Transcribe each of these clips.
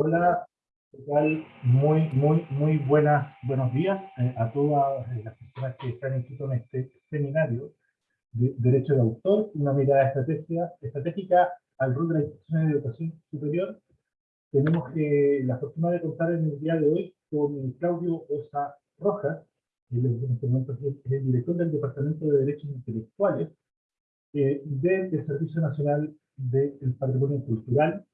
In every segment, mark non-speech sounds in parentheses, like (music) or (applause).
Hola, ¿qué tal? Muy, muy, muy buenas, buenos días eh, a todas eh, las personas que están inscritas en este seminario de Derecho de Autor, una mirada estrategia, estratégica al rol de la institución de educación superior. Tenemos la fortuna de contar en el día de hoy con Claudio Osa Rojas, en este momento es el director del Departamento de Derechos Intelectuales eh, del Servicio Nacional del Patrimonio Cultural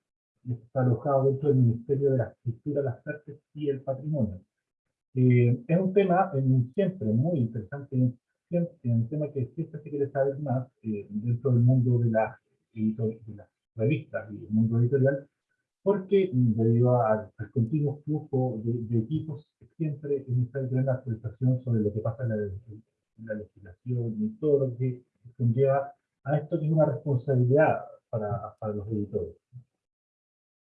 está alojado dentro del Ministerio de la Cultura, las Artes y el Patrimonio. Eh, es un tema siempre muy interesante, un tema que siempre se quiere saber más eh, dentro del mundo de, la, de las revistas y el mundo editorial, porque debido al, continuo flujo de, equipos, siempre es necesario una actualización sobre lo que pasa en la, legislación y todo lo que conlleva a esto que es una responsabilidad para, para los editores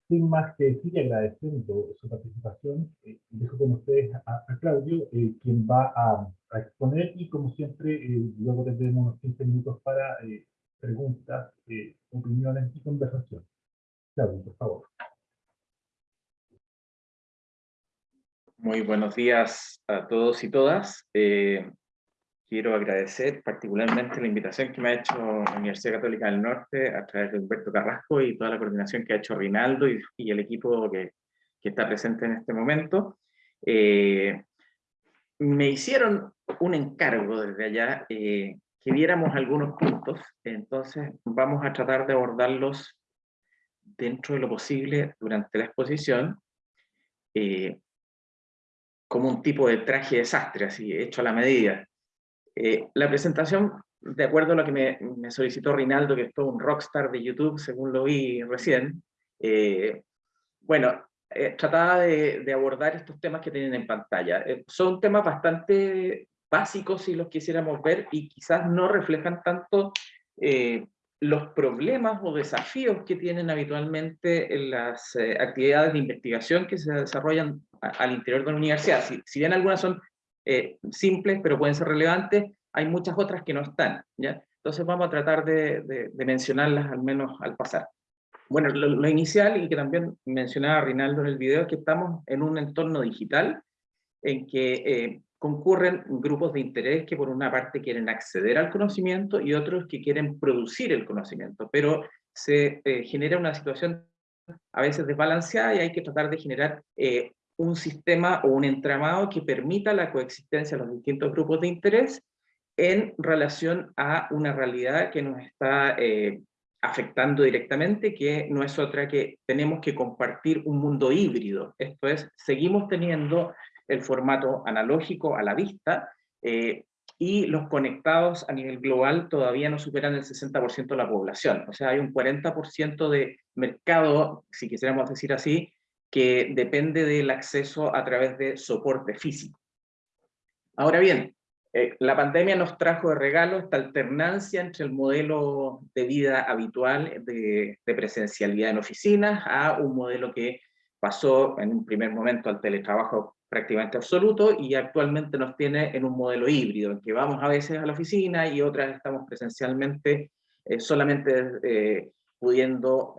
sin más que decir agradeciendo su participación, eh, dejo con ustedes a, Claudio, eh, quien va a, exponer y como siempre, eh, luego tendremos unos 15 minutos para preguntas, opiniones y conversación. Claudio, por favor. Muy buenos días a todos y todas quiero agradecer particularmente la invitación que me ha hecho la Universidad Católica del Norte a través de Humberto Carrasco y toda la coordinación que ha hecho Rinaldo y, el equipo que, que, está presente en este momento. Eh, me hicieron un encargo desde allá eh, que viéramos algunos puntos, entonces vamos a tratar de abordarlos dentro de lo posible durante la exposición, eh, como un tipo de traje desastre, así, hecho a la medida. Eh, la presentación, de acuerdo a lo que me, solicitó Rinaldo, que es todo un rockstar de YouTube, según lo vi recién, eh, bueno, eh, trataba de, abordar estos temas que tienen en pantalla. son temas bastante básicos si los quisiéramos ver y quizás no reflejan tanto los problemas o desafíos que tienen habitualmente en las actividades de investigación que se desarrollan al interior de la universidad. si bien algunas son eh, simples, pero pueden ser relevantes, hay muchas otras que no están, ¿ya? Entonces vamos a tratar de, mencionarlas al menos al pasar. Bueno, lo, inicial, y que también mencionaba Rinaldo en el video, es que estamos en un entorno digital en que eh, concurren grupos de interés que por una parte quieren acceder al conocimiento y otros que quieren producir el conocimiento, pero se eh, genera una situación a veces desbalanceada y hay que tratar de generar un sistema o un entramado que permita la coexistencia de los distintos grupos de interés en relación a una realidad que nos está eh, afectando directamente, que no es otra que tenemos que compartir un mundo híbrido. Esto es, seguimos teniendo el formato analógico a la vista, eh, y los conectados a nivel global todavía no superan el 60% de la población. O sea, hay un 40% de mercado, si quisiéramos decir así, que depende del acceso a través de soporte físico. Ahora bien, eh, la pandemia nos trajo de regalo esta alternancia entre el modelo de vida habitual de, presencialidad en oficinas a un modelo que pasó en un primer momento al teletrabajo prácticamente absoluto y actualmente nos tiene en un modelo híbrido, en que vamos a veces a la oficina y otras estamos presencialmente eh, solamente eh, pudiendo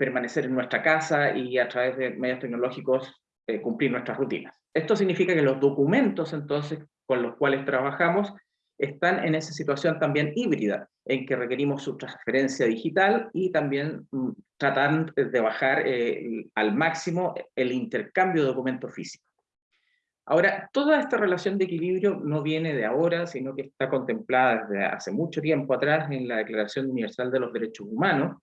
permanecer en nuestra casa y a través de medios tecnológicos eh, cumplir nuestras rutinas. Esto significa que los documentos entonces con los cuales trabajamos están en esa situación también híbrida, en que requerimos su transferencia digital y también mm, tratar de bajar eh, al máximo el intercambio de documentos físicos. Ahora, toda esta relación de equilibrio no viene de ahora, sino que está contemplada desde hace mucho tiempo atrás en la Declaración Universal de los Derechos Humanos,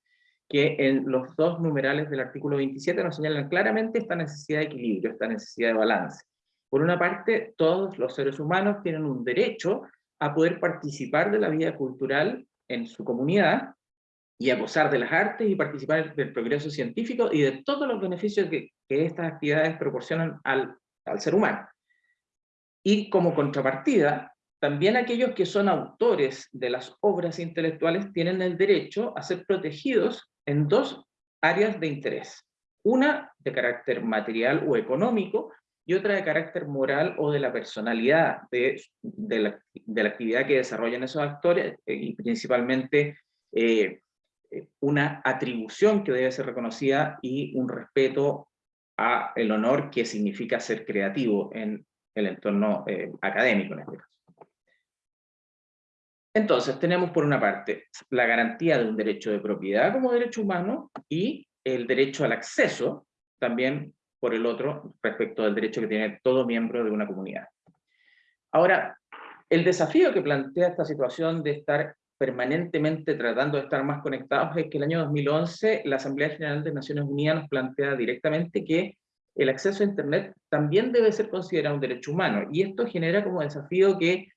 que en los dos numerales del artículo 27 nos señalan claramente esta necesidad de equilibrio, esta necesidad de balance. Por una parte, todos los seres humanos tienen un derecho a poder participar de la vida cultural en su comunidad y a gozar de las artes y participar del progreso científico y de todos los beneficios que, estas actividades proporcionan al, al ser humano. Y como contrapartida, también aquellos que son autores de las obras intelectuales tienen el derecho a ser protegidos en dos áreas de interés. Una de carácter material o económico y otra de carácter moral o de la personalidad de, de, la, actividad que desarrollan esos actores eh, y principalmente eh, una atribución que debe ser reconocida y un respeto a el honor que significa ser creativo en el entorno eh, académico en este caso. Entonces, tenemos por una parte la garantía de un derecho de propiedad como derecho humano y el derecho al acceso, también por el otro, respecto al derecho que tiene todo miembro de una comunidad. Ahora, el desafío que plantea esta situación de estar permanentemente tratando de estar más conectados es que el año 2011 la Asamblea General de Naciones Unidas nos plantea directamente que el acceso a Internet también debe ser considerado un derecho humano, y esto genera como desafío que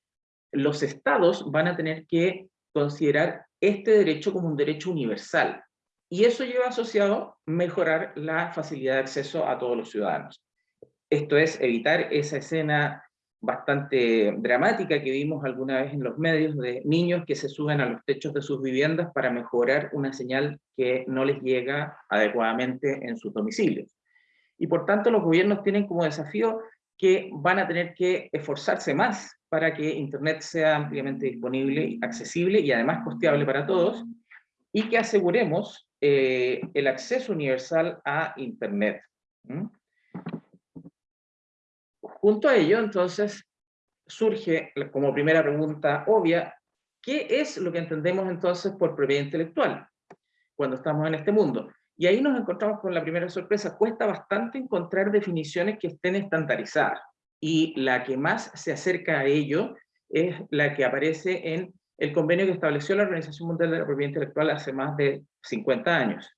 los estados van a tener que considerar este derecho como un derecho universal, y eso lleva asociado mejorar la facilidad de acceso a todos los ciudadanos. Esto es evitar esa escena bastante dramática que vimos alguna vez en los medios de niños que se suben a los techos de sus viviendas para mejorar una señal que no les llega adecuadamente en sus domicilios. Y por tanto los gobiernos tienen como desafío que van a tener que esforzarse más para que Internet sea ampliamente disponible, accesible y además costeable para todos, y que aseguremos eh, el acceso universal a Internet. Junto a ello, entonces, surge como primera pregunta obvia, ¿qué es lo que entendemos entonces por propiedad intelectual cuando estamos en este mundo? Y ahí nos encontramos con la primera sorpresa, cuesta bastante encontrar definiciones que estén estandarizadas, y la que más se acerca a ello es la que aparece en el convenio que estableció la Organización Mundial de la Propiedad Intelectual hace más de 50 años.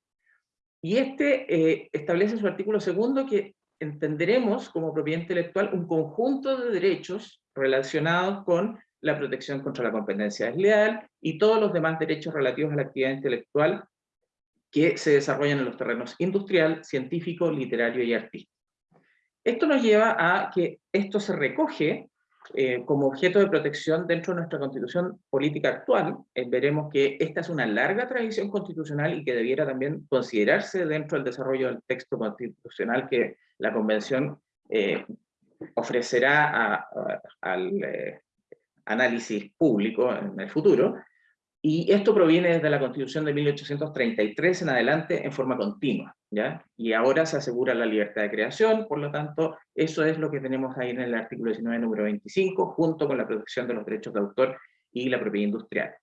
Y este eh, establece su artículo segundo que entenderemos como propiedad intelectual un conjunto de derechos relacionados con la protección contra la competencia desleal y todos los demás derechos relativos a la actividad intelectual que se desarrollan en los terrenos industrial, científico, literario y artístico. Esto nos lleva a que esto se recoge eh, como objeto de protección dentro de nuestra constitución política actual. Eh, veremos que esta es una larga tradición constitucional y que debiera también considerarse dentro del desarrollo del texto constitucional que la convención eh, ofrecerá al análisis público en el futuro, y esto proviene desde la Constitución de 1833 en adelante en forma continua, ¿ya? Y ahora se asegura la libertad de creación, por lo tanto, eso es lo que tenemos ahí en el artículo 19, número 25, junto con la protección de los derechos de autor y la propiedad industrial.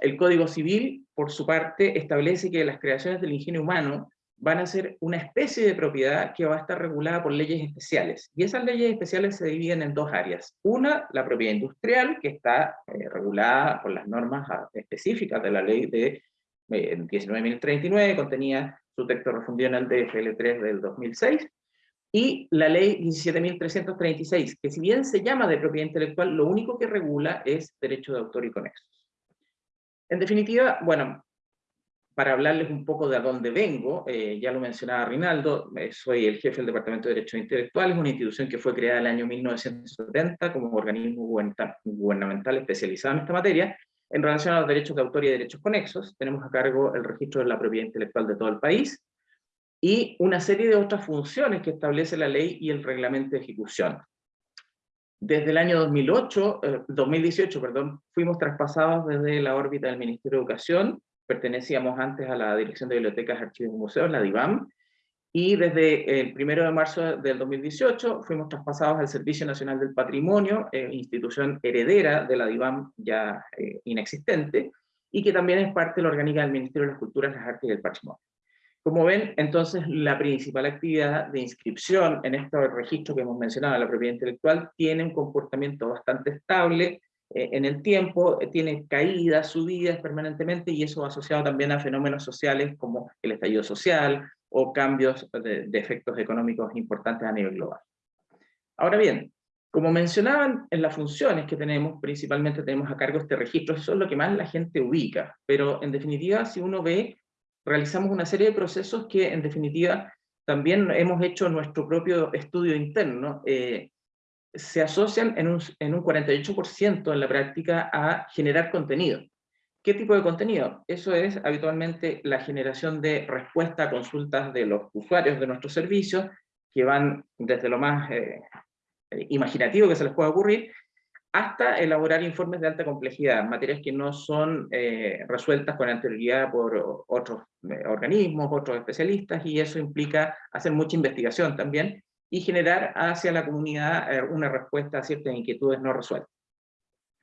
El Código Civil, por su parte, establece que las creaciones del ingenio humano van a ser una especie de propiedad que va a estar regulada por leyes especiales. Y esas leyes especiales se dividen en dos áreas. Una, la propiedad industrial, que está eh, regulada por las normas ah, específicas de la ley de eh, 19.039, contenía su texto refundido en el DFL3 del 2006, y la ley 17.336, que si bien se llama de propiedad intelectual, lo único que regula es derecho de autor y conexos. En definitiva, bueno, para hablarles un poco de a dónde vengo, eh, ya lo mencionaba Rinaldo, eh, soy el jefe del Departamento de Derechos Intelectuales, una institución que fue creada en el año 1970 como organismo gubernamental especializado en esta materia. En relación a los derechos de autor y derechos conexos, tenemos a cargo el registro de la propiedad intelectual de todo el país, y una serie de otras funciones que establece la ley y el reglamento de ejecución. Desde el año 2008, 2018, eh, perdón, fuimos traspasados desde la órbita del Ministerio de Educación pertenecíamos antes a la Dirección de Bibliotecas, Archivos y Museos, la DIVAM, y desde el 1 de marzo del 2018 fuimos traspasados al Servicio Nacional del Patrimonio, eh, institución heredera de la DIVAM ya eh, inexistente, y que también es parte de la orgánica del Ministerio de las Culturas, las Artes y el Patrimonio. Como ven, entonces, la principal actividad de inscripción en este registro que hemos mencionado, la propiedad intelectual, tiene un comportamiento bastante estable, en el tiempo, eh, tiene caídas, subidas permanentemente, y eso asociado también a fenómenos sociales como el estallido social, o cambios de, efectos económicos importantes a nivel global. Ahora bien, como mencionaban en las funciones que tenemos, principalmente tenemos a cargo este registro, eso es lo que más la gente ubica, pero en definitiva, si uno ve, realizamos una serie de procesos que en definitiva también hemos hecho nuestro propio estudio interno, eh, se asocian en un, en un 48% en la práctica a generar contenido. ¿Qué tipo de contenido? Eso es habitualmente la generación de respuesta a consultas de los usuarios de nuestros servicios, que van desde lo más eh, imaginativo que se les pueda ocurrir, hasta elaborar informes de alta complejidad, materias que no son eh, resueltas con anterioridad por otros eh, organismos, otros especialistas, y eso implica hacer mucha investigación también, y generar hacia la comunidad eh, una respuesta a ciertas inquietudes no resueltas,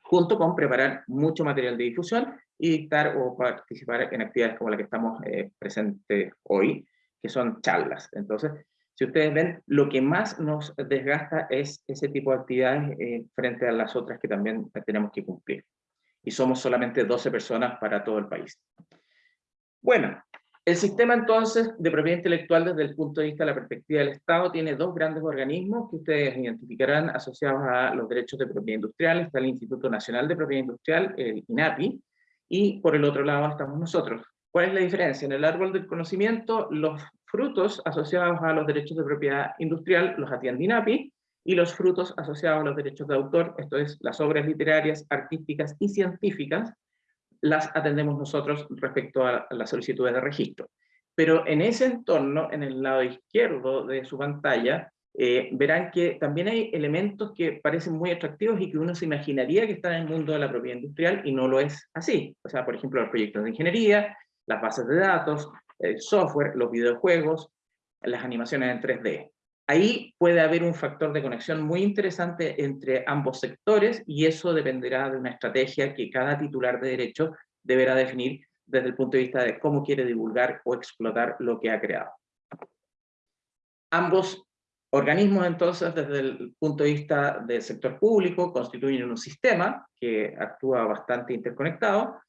junto con preparar mucho material de difusión y dictar o participar en actividades como la que estamos presentes hoy, que son charlas. Entonces, si ustedes ven, lo que más nos desgasta es ese tipo de actividades eh, frente a las otras que también tenemos que cumplir. Y somos solamente 12 personas para todo el país. Bueno, el sistema entonces de propiedad intelectual desde el punto de vista de la perspectiva del Estado tiene dos grandes organismos que ustedes identificarán asociados a los derechos de propiedad industrial. Está el Instituto Nacional de Propiedad Industrial, el INAPI, y por el otro lado estamos nosotros. ¿Cuál es la diferencia? En el árbol del conocimiento, los frutos asociados a los derechos de propiedad industrial los atiende INAPI, y los frutos asociados a los derechos de autor, esto es, las obras literarias, artísticas y científicas, las atendemos nosotros respecto a las solicitudes de registro. Pero en ese entorno, en el lado izquierdo de su pantalla, eh, verán que también hay elementos que parecen muy atractivos y que uno se imaginaría que están en el mundo de la propiedad industrial y no lo es así. O sea, por ejemplo, los proyectos de ingeniería, las bases de datos, el software, los videojuegos, las animaciones en 3D. Ahí puede haber un factor de conexión muy interesante entre ambos sectores y eso dependerá de una estrategia que cada titular de derecho deberá definir desde el punto de vista de cómo quiere divulgar o explotar lo que ha creado. Ambos organismos entonces desde el punto de vista del sector público constituyen un sistema que actúa bastante interconectado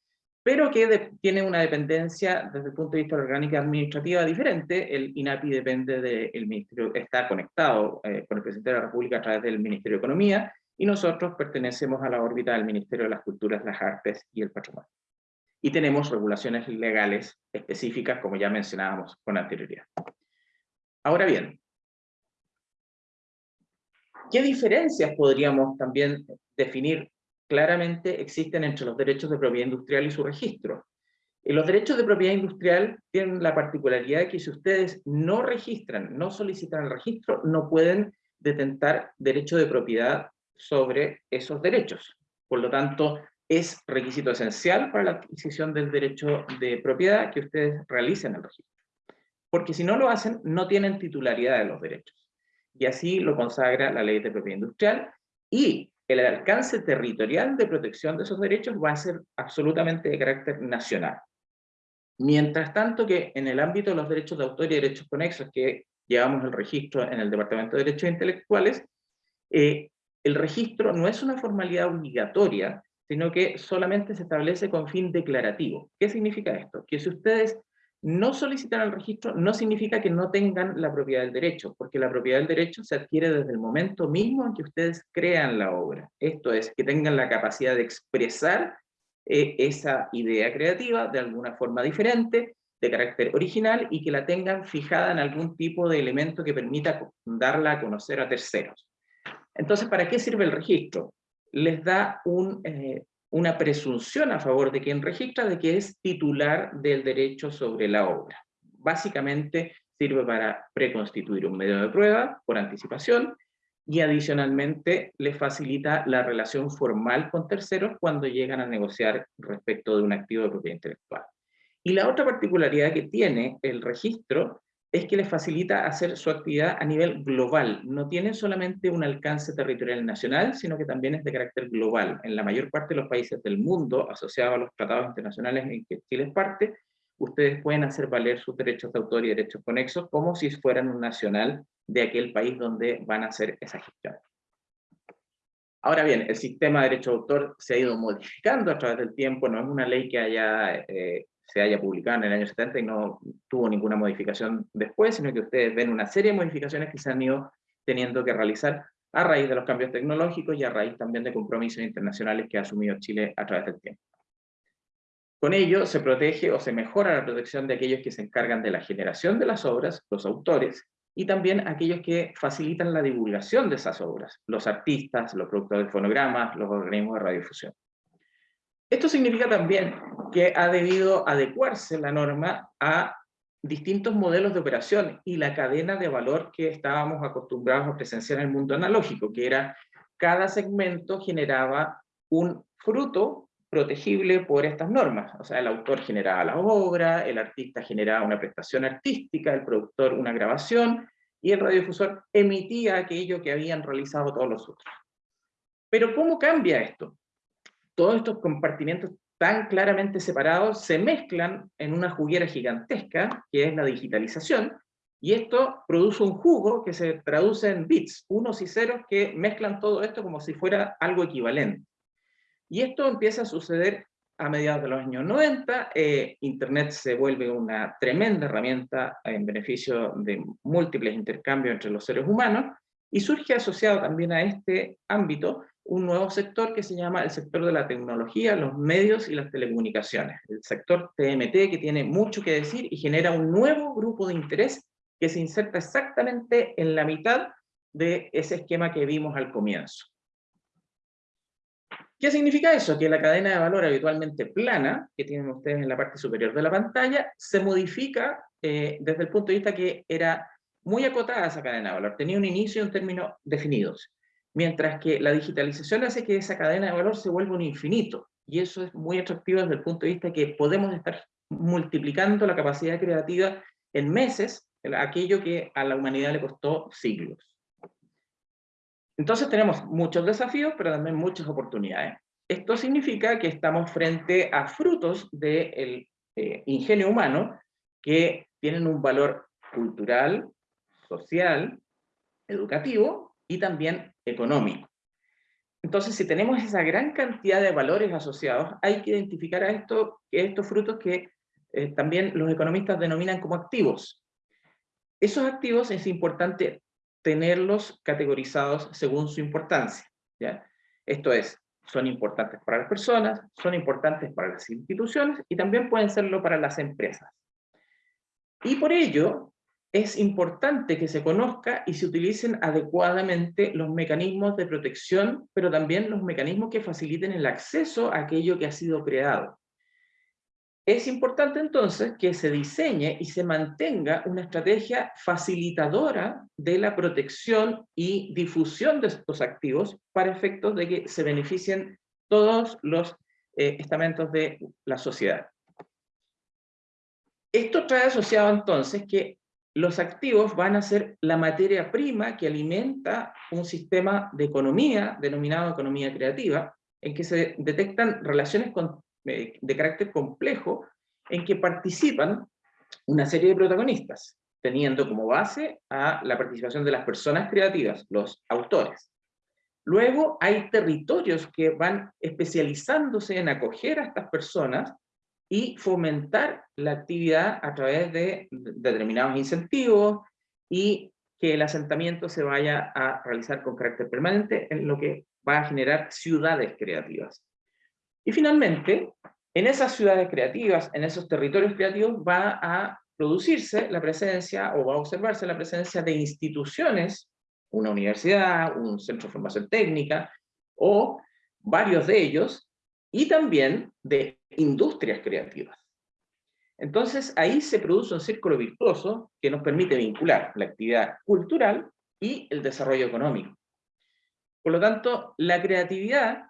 pero que tiene una dependencia desde el punto de vista de orgánica administrativa diferente. El INAPI depende del Ministerio, está conectado eh, con el Presidente de la República a través del Ministerio de Economía, y nosotros pertenecemos a la órbita del Ministerio de las Culturas, las Artes y el Patrimonio. Y tenemos regulaciones legales específicas, como ya mencionábamos con anterioridad. Ahora bien, ¿qué diferencias podríamos también definir claramente existen entre los derechos de propiedad industrial y su registro. Y los derechos de propiedad industrial tienen la particularidad de que si ustedes no registran, no solicitan el registro, no pueden detentar derecho de propiedad sobre esos derechos. Por lo tanto, es requisito esencial para la adquisición del derecho de propiedad que ustedes realicen el registro. Porque si no lo hacen, no tienen titularidad de los derechos. Y así lo consagra la ley de propiedad industrial. Y el alcance territorial de protección de esos derechos va a ser absolutamente de carácter nacional. Mientras tanto que en el ámbito de los derechos de autor y derechos conexos, que llevamos el registro en el Departamento de Derechos Intelectuales, eh, el registro no es una formalidad obligatoria, sino que solamente se establece con fin declarativo. ¿Qué significa esto? Que si ustedes no solicitar el registro no significa que no tengan la propiedad del derecho, porque la propiedad del derecho se adquiere desde el momento mismo en que ustedes crean la obra. Esto es, que tengan la capacidad de expresar eh, esa idea creativa de alguna forma diferente, de carácter original, y que la tengan fijada en algún tipo de elemento que permita darla a conocer a terceros. Entonces, ¿para qué sirve el registro? Les da un, eh, una presunción a favor de quien registra de que es titular del derecho sobre la obra. Básicamente sirve para preconstituir un medio de prueba por anticipación y adicionalmente le facilita la relación formal con terceros cuando llegan a negociar respecto de un activo de propiedad intelectual. Y la otra particularidad que tiene el registro es que les facilita hacer su actividad a nivel global. No tiene solamente un alcance territorial nacional, sino que también es de carácter global. En la mayor parte de los países del mundo, asociados a los tratados internacionales en que Chile es parte, ustedes pueden hacer valer sus derechos de autor y derechos conexos como si fueran un nacional de aquel país donde van a hacer esa gestión. Ahora bien, el sistema de derecho de autor se ha ido modificando a través del tiempo, no es una ley que haya eh, se haya publicado en el año 70 y no tuvo ninguna modificación después, sino que ustedes ven una serie de modificaciones que se han ido teniendo que realizar a raíz de los cambios tecnológicos y a raíz también de compromisos internacionales que ha asumido Chile a través del tiempo. Con ello se protege o se mejora la protección de aquellos que se encargan de la generación de las obras, los autores, y también aquellos que facilitan la divulgación de esas obras, los artistas, los productores de fonogramas, los organismos de radiodifusión. Esto significa también que ha debido adecuarse la norma a distintos modelos de operación y la cadena de valor que estábamos acostumbrados a presenciar en el mundo analógico, que era cada segmento generaba un fruto protegible por estas normas. O sea, el autor generaba la obra, el artista generaba una prestación artística, el productor una grabación, y el radiodifusor emitía aquello que habían realizado todos los otros. Pero ¿cómo cambia esto? Todos estos compartimientos tan claramente separados se mezclan en una juguera gigantesca, que es la digitalización, y esto produce un jugo que se traduce en bits, unos y ceros, que mezclan todo esto como si fuera algo equivalente. Y esto empieza a suceder a mediados de los años 90, eh, Internet se vuelve una tremenda herramienta en beneficio de múltiples intercambios entre los seres humanos, y surge asociado también a este ámbito un nuevo sector que se llama el sector de la tecnología, los medios y las telecomunicaciones, el sector TMT que tiene mucho que decir y genera un nuevo grupo de interés que se inserta exactamente en la mitad de ese esquema que vimos al comienzo. ¿Qué significa eso? Que la cadena de valor habitualmente plana, que tienen ustedes en la parte superior de la pantalla, se modifica eh, desde el punto de vista que era muy acotada esa cadena de valor, tenía un inicio y un término definidos, mientras que la digitalización hace que esa cadena de valor se vuelva un infinito, y eso es muy atractivo desde el punto de vista que podemos estar multiplicando la capacidad creativa en meses, aquello que a la humanidad le costó siglos. Entonces tenemos muchos desafíos, pero también muchas oportunidades. Esto significa que estamos frente a frutos del eh, ingenio humano que tienen un valor cultural, social, educativo y también económico. Entonces, si tenemos esa gran cantidad de valores asociados, hay que identificar a esto, estos frutos que eh, también los economistas denominan como activos. Esos activos es importante tenerlos categorizados según su importancia. ¿ya? Esto es, son importantes para las personas, son importantes para las instituciones y también pueden serlo para las empresas. Y por ello, es importante que se conozca y se utilicen adecuadamente los mecanismos de protección, pero también los mecanismos que faciliten el acceso a aquello que ha sido creado. Es importante entonces que se diseñe y se mantenga una estrategia facilitadora de la protección y difusión de estos activos para efectos de que se beneficien todos los eh, estamentos de la sociedad. Esto trae asociado entonces que los activos van a ser la materia prima que alimenta un sistema de economía denominado economía creativa, en que se detectan relaciones eh, de carácter complejo en que participan una serie de protagonistas, teniendo como base a la participación de las personas creativas, los autores. Luego hay territorios que van especializándose en acoger a estas personas y fomentar la actividad a través de determinados incentivos y que el asentamiento se vaya a realizar con carácter permanente, en lo que va a generar ciudades creativas. Y finalmente, en esas ciudades creativas, en esos territorios creativos, va a producirse la presencia o va a observarse la presencia de instituciones, una universidad, un centro de formación técnica, o varios de ellos, y también de industrias creativas. Entonces ahí se produce un círculo virtuoso que nos permite vincular la actividad cultural y el desarrollo económico. Por lo tanto, la creatividad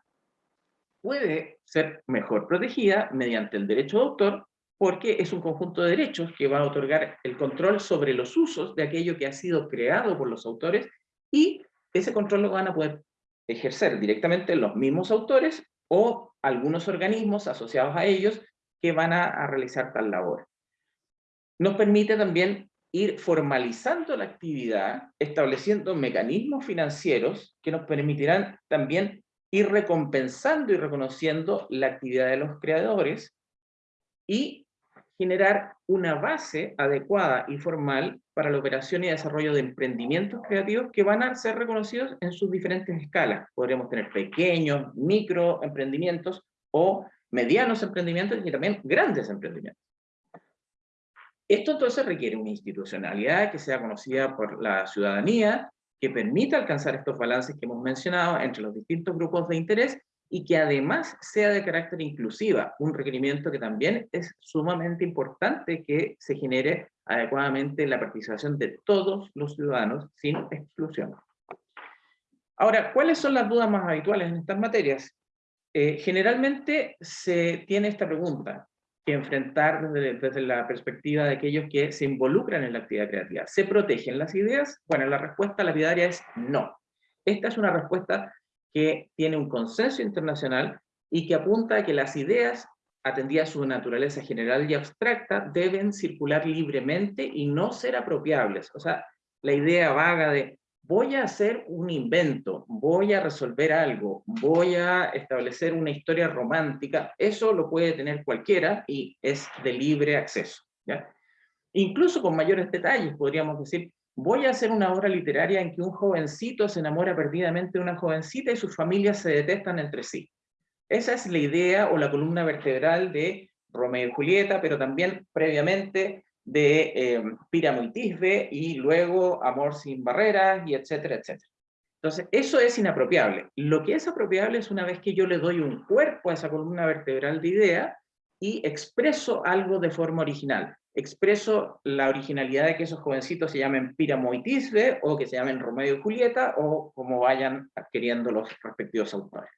puede ser mejor protegida mediante el derecho de autor, porque es un conjunto de derechos que va a otorgar el control sobre los usos de aquello que ha sido creado por los autores, y ese control lo van a poder ejercer directamente los mismos autores o algunos organismos asociados a ellos que van a, realizar tal labor. Nos permite también ir formalizando la actividad, estableciendo mecanismos financieros que nos permitirán también ir recompensando y reconociendo la actividad de los creadores y generar una base adecuada y formal para la operación y desarrollo de emprendimientos creativos que van a ser reconocidos en sus diferentes escalas. Podríamos tener pequeños, micro emprendimientos o medianos emprendimientos y también grandes emprendimientos. Esto entonces requiere una institucionalidad que sea conocida por la ciudadanía, que permita alcanzar estos balances que hemos mencionado entre los distintos grupos de interés y que además sea de carácter inclusiva, un requerimiento que también es sumamente importante que se genere adecuadamente la participación de todos los ciudadanos sin exclusión. Ahora, ¿cuáles son las dudas más habituales en estas materias? Eh, generalmente se tiene esta pregunta que enfrentar desde, desde, la perspectiva de aquellos que se involucran en la actividad creativa. ¿Se protegen las ideas? Bueno, la respuesta lapidaria es no. Esta es una respuesta que tiene un consenso internacional y que apunta a que las ideas, atendidas a su naturaleza general y abstracta, deben circular libremente y no ser apropiables. O sea, la idea vaga de voy a hacer un invento, voy a resolver algo, voy a establecer una historia romántica, eso lo puede tener cualquiera y es de libre acceso. Incluso con mayores detalles, podríamos decir, voy a hacer una obra literaria en que un jovencito se enamora perdidamente de una jovencita y sus familias se detestan entre sí. Esa es la idea o la columna vertebral de Romeo y Julieta, pero también previamente de eh, Píramo y Tisbe, y luego Amor sin barreras, y etcétera, etcétera. Entonces, eso es inapropiable. Lo que es apropiable es una vez que yo le doy un cuerpo a esa columna vertebral de idea y expreso algo de forma original. Expreso la originalidad de que esos jovencitos se llamen Píramo y Tisbe, o que se llamen Romeo y Julieta, o como vayan adquiriendo los respectivos autores.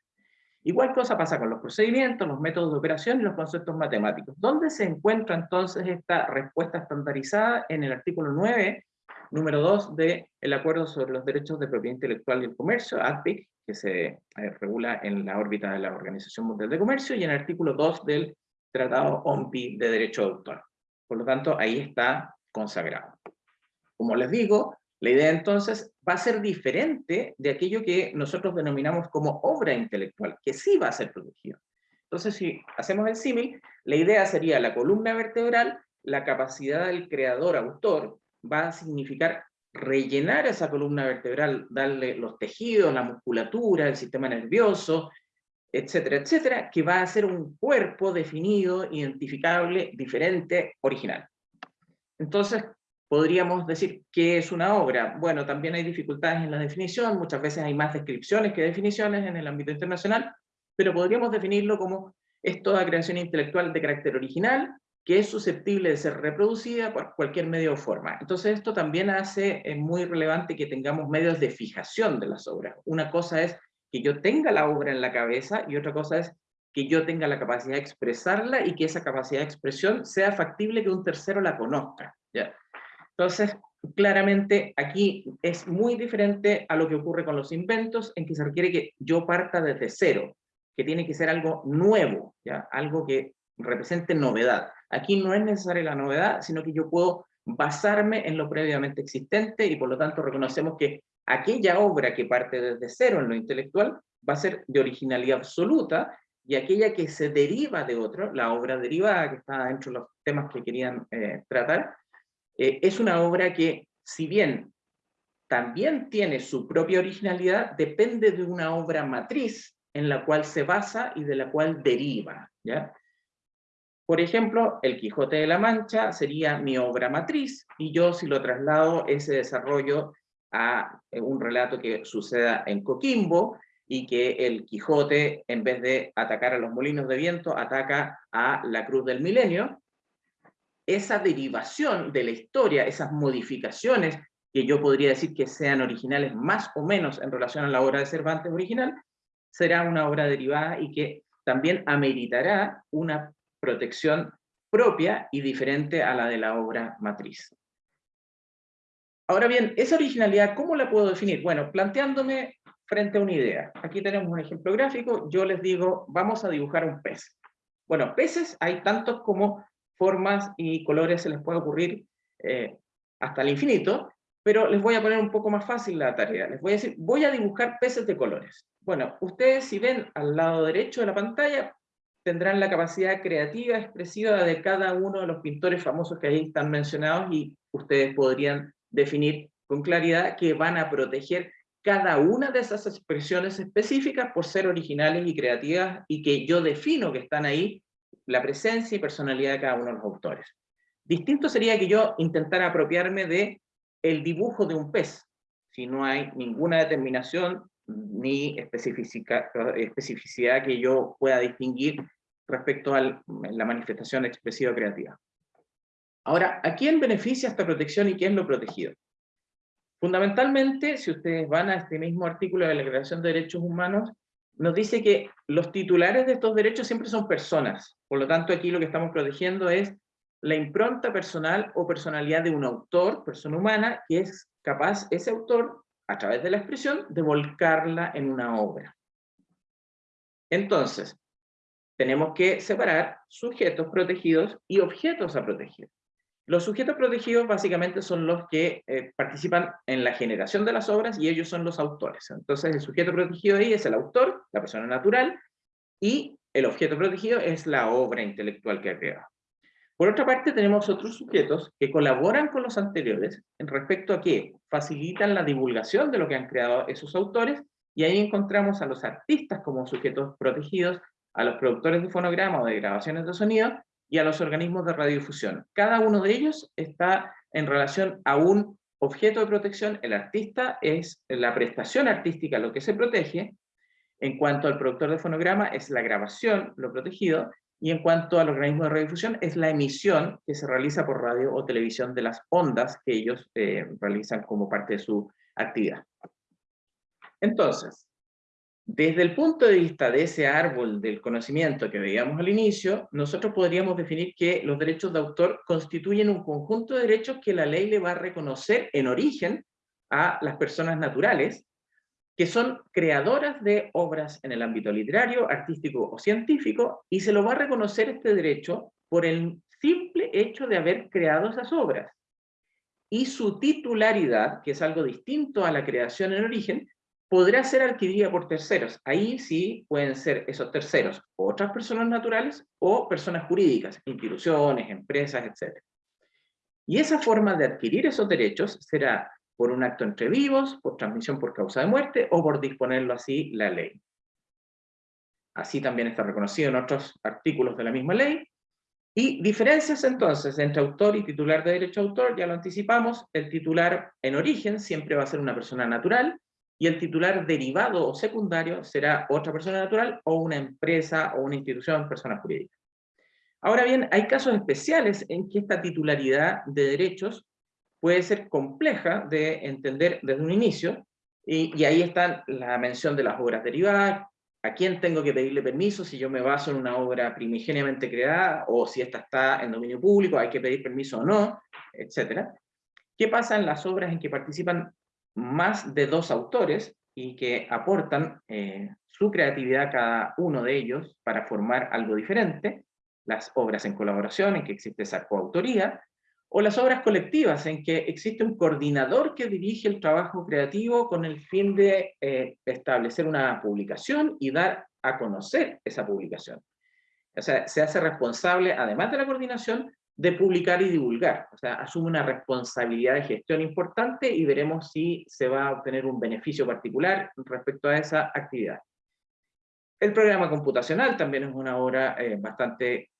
Igual cosa pasa con los procedimientos, los métodos de operación y los conceptos matemáticos. ¿Dónde se encuentra entonces esta respuesta estandarizada? En el artículo 9, número 2 del Acuerdo sobre los Derechos de Propiedad Intelectual y el Comercio, ADPIC, que se eh, regula en la órbita de la Organización Mundial de Comercio, y en el artículo 2 del Tratado OMPI de Derecho de Autor. Por lo tanto, ahí está consagrado. Como les digo, la idea entonces va a ser diferente de aquello que nosotros denominamos como obra intelectual, que sí va a ser protegido. Entonces, si hacemos el símil, la idea sería la columna vertebral, la capacidad del creador-autor va a significar rellenar esa columna vertebral, darle los tejidos, la musculatura, el sistema nervioso, etcétera, etcétera, que va a ser un cuerpo definido, identificable, diferente, original. Entonces, Podríamos decir qué es una obra. Bueno, también hay dificultades en la definición, muchas veces hay más descripciones que definiciones en el ámbito internacional, pero podríamos definirlo como es toda creación intelectual de carácter original, que es susceptible de ser reproducida por cualquier medio o forma. Entonces esto también hace eh, muy relevante que tengamos medios de fijación de las obras. Una cosa es que yo tenga la obra en la cabeza y otra cosa es que yo tenga la capacidad de expresarla y que esa capacidad de expresión sea factible que un tercero la conozca. ¿ya? Entonces, claramente aquí es muy diferente a lo que ocurre con los inventos, en que se requiere que yo parta desde cero, que tiene que ser algo nuevo, ¿ya? algo que represente novedad. Aquí no es necesaria la novedad, sino que yo puedo basarme en lo previamente existente y por lo tanto reconocemos que aquella obra que parte desde cero en lo intelectual va a ser de originalidad absoluta y aquella que se deriva de otro, la obra derivada que está dentro de los temas que querían eh, tratar, eh, es una obra que, si bien también tiene su propia originalidad, depende de una obra matriz en la cual se basa y de la cual deriva. Por ejemplo, El Quijote de la Mancha sería mi obra matriz, y yo si lo traslado ese desarrollo a eh, un relato que suceda en Coquimbo, y que el Quijote, en vez de atacar a los molinos de viento, ataca a la Cruz del Milenio, esa derivación de la historia, esas modificaciones que yo podría decir que sean originales más o menos en relación a la obra de Cervantes original, será una obra derivada y que también ameritará una protección propia y diferente a la de la obra matriz. Ahora bien, esa originalidad, ¿cómo la puedo definir? Bueno, planteándome frente a una idea. Aquí tenemos un ejemplo gráfico, yo les digo, vamos a dibujar un pez. Bueno, peces hay tantos como formas y colores se les puede ocurrir eh, hasta el infinito, pero les voy a poner un poco más fácil la tarea. Les voy a decir, voy a dibujar peces de colores. Bueno, ustedes si ven al lado derecho de la pantalla, tendrán la capacidad creativa, expresiva de cada uno de los pintores famosos que ahí están mencionados y ustedes podrían definir con claridad que van a proteger cada una de esas expresiones específicas por ser originales y creativas y que yo defino que están ahí la presencia y personalidad de cada uno de los autores. Distinto sería que yo intentara apropiarme de el dibujo de un pez, si no hay ninguna determinación ni especificidad que yo pueda distinguir respecto a la manifestación expresiva creativa. Ahora, ¿a quién beneficia esta protección y quién lo protegido? Fundamentalmente, si ustedes van a este mismo artículo de la Declaración de Derechos Humanos, nos dice que los titulares de estos derechos siempre son personas. Por lo tanto, aquí lo que estamos protegiendo es la impronta personal o personalidad de un autor, persona humana, que es capaz, ese autor, a través de la expresión, de volcarla en una obra. Entonces, tenemos que separar sujetos protegidos y objetos a proteger. Los sujetos protegidos básicamente son los que eh, participan en la generación de las obras y ellos son los autores. Entonces el sujeto protegido ahí es el autor, la persona natural, y el objeto protegido es la obra intelectual que ha creado. Por otra parte, tenemos otros sujetos que colaboran con los anteriores en respecto a que facilitan la divulgación de lo que han creado esos autores, y ahí encontramos a los artistas como sujetos protegidos, a los productores de fonograma o de grabaciones de sonido, y a los organismos de radiodifusión. Cada uno de ellos está en relación a un objeto de protección. El artista es la prestación artística lo que se protege. En cuanto al productor de fonograma, es la grabación lo protegido. Y en cuanto al organismo de radiodifusión, es la emisión que se realiza por radio o televisión de las ondas que ellos eh, realizan como parte de su actividad. Entonces, desde el punto de vista de ese árbol del conocimiento que veíamos al inicio, nosotros podríamos definir que los derechos de autor constituyen un conjunto de derechos que la ley le va a reconocer en origen a las personas naturales, que son creadoras de obras en el ámbito literario, artístico o científico, y se lo va a reconocer este derecho por el simple hecho de haber creado esas obras. Y su titularidad, que es algo distinto a la creación en origen, podrá ser adquirida por terceros. Ahí sí pueden ser esos terceros otras personas naturales o personas jurídicas, instituciones, empresas, etc. Y esa forma de adquirir esos derechos será por un acto entre vivos, por transmisión por causa de muerte o por disponerlo así la ley. Así también está reconocido en otros artículos de la misma ley. Y diferencias entonces entre autor y titular de derecho a autor, ya lo anticipamos, el titular en origen siempre va a ser una persona natural, y el titular derivado o secundario será otra persona natural o una empresa o una institución, persona jurídica. Ahora bien, hay casos especiales en que esta titularidad de derechos puede ser compleja de entender desde un inicio, y, ahí está la mención de las obras derivadas, a quién tengo que pedirle permiso si yo me baso en una obra primigeniamente creada, o si esta está en dominio público, hay que pedir permiso o no, etc. ¿Qué pasa en las obras en que participan más de dos autores y que aportan eh, su creatividad cada uno de ellos para formar algo diferente, las obras en colaboración en que existe esa coautoría, o las obras colectivas en que existe un coordinador que dirige el trabajo creativo con el fin de eh, establecer una publicación y dar a conocer esa publicación. O sea, se hace responsable, además de la coordinación, de publicar y divulgar. O sea, asume una responsabilidad de gestión importante y veremos si se va a obtener un beneficio particular respecto a esa actividad. El programa computacional también es una obra eh, bastante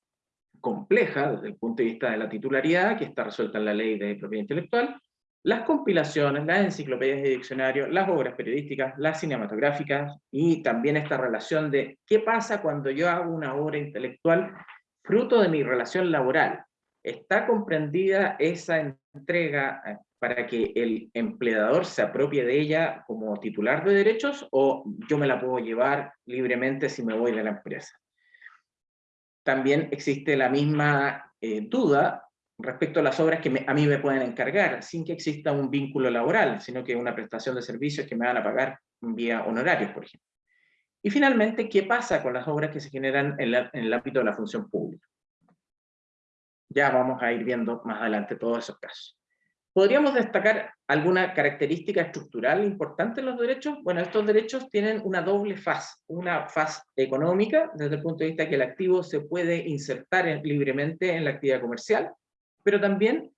compleja desde el punto de vista de la titularidad, que está resuelta en la ley de propiedad intelectual, las compilaciones, las enciclopedias y diccionarios, las obras periodísticas, las cinematográficas, y también esta relación de qué pasa cuando yo hago una obra intelectual fruto de mi relación laboral, ¿Está comprendida esa entrega eh, para que el empleador se apropie de ella como titular de derechos o yo me la puedo llevar libremente si me voy de la empresa? También existe la misma eh, duda respecto a las obras que a mí me pueden encargar, sin que exista un vínculo laboral, sino que una prestación de servicios que me van a pagar vía honorarios, por ejemplo. Y finalmente, ¿qué pasa con las obras que se generan en el ámbito de la función pública? Ya vamos a ir viendo más adelante todos esos casos. ¿Podríamos destacar alguna característica estructural importante en los derechos? Bueno, estos derechos tienen una doble faz. Una faz económica, desde el punto de vista que el activo se puede insertar libremente en la actividad comercial, pero también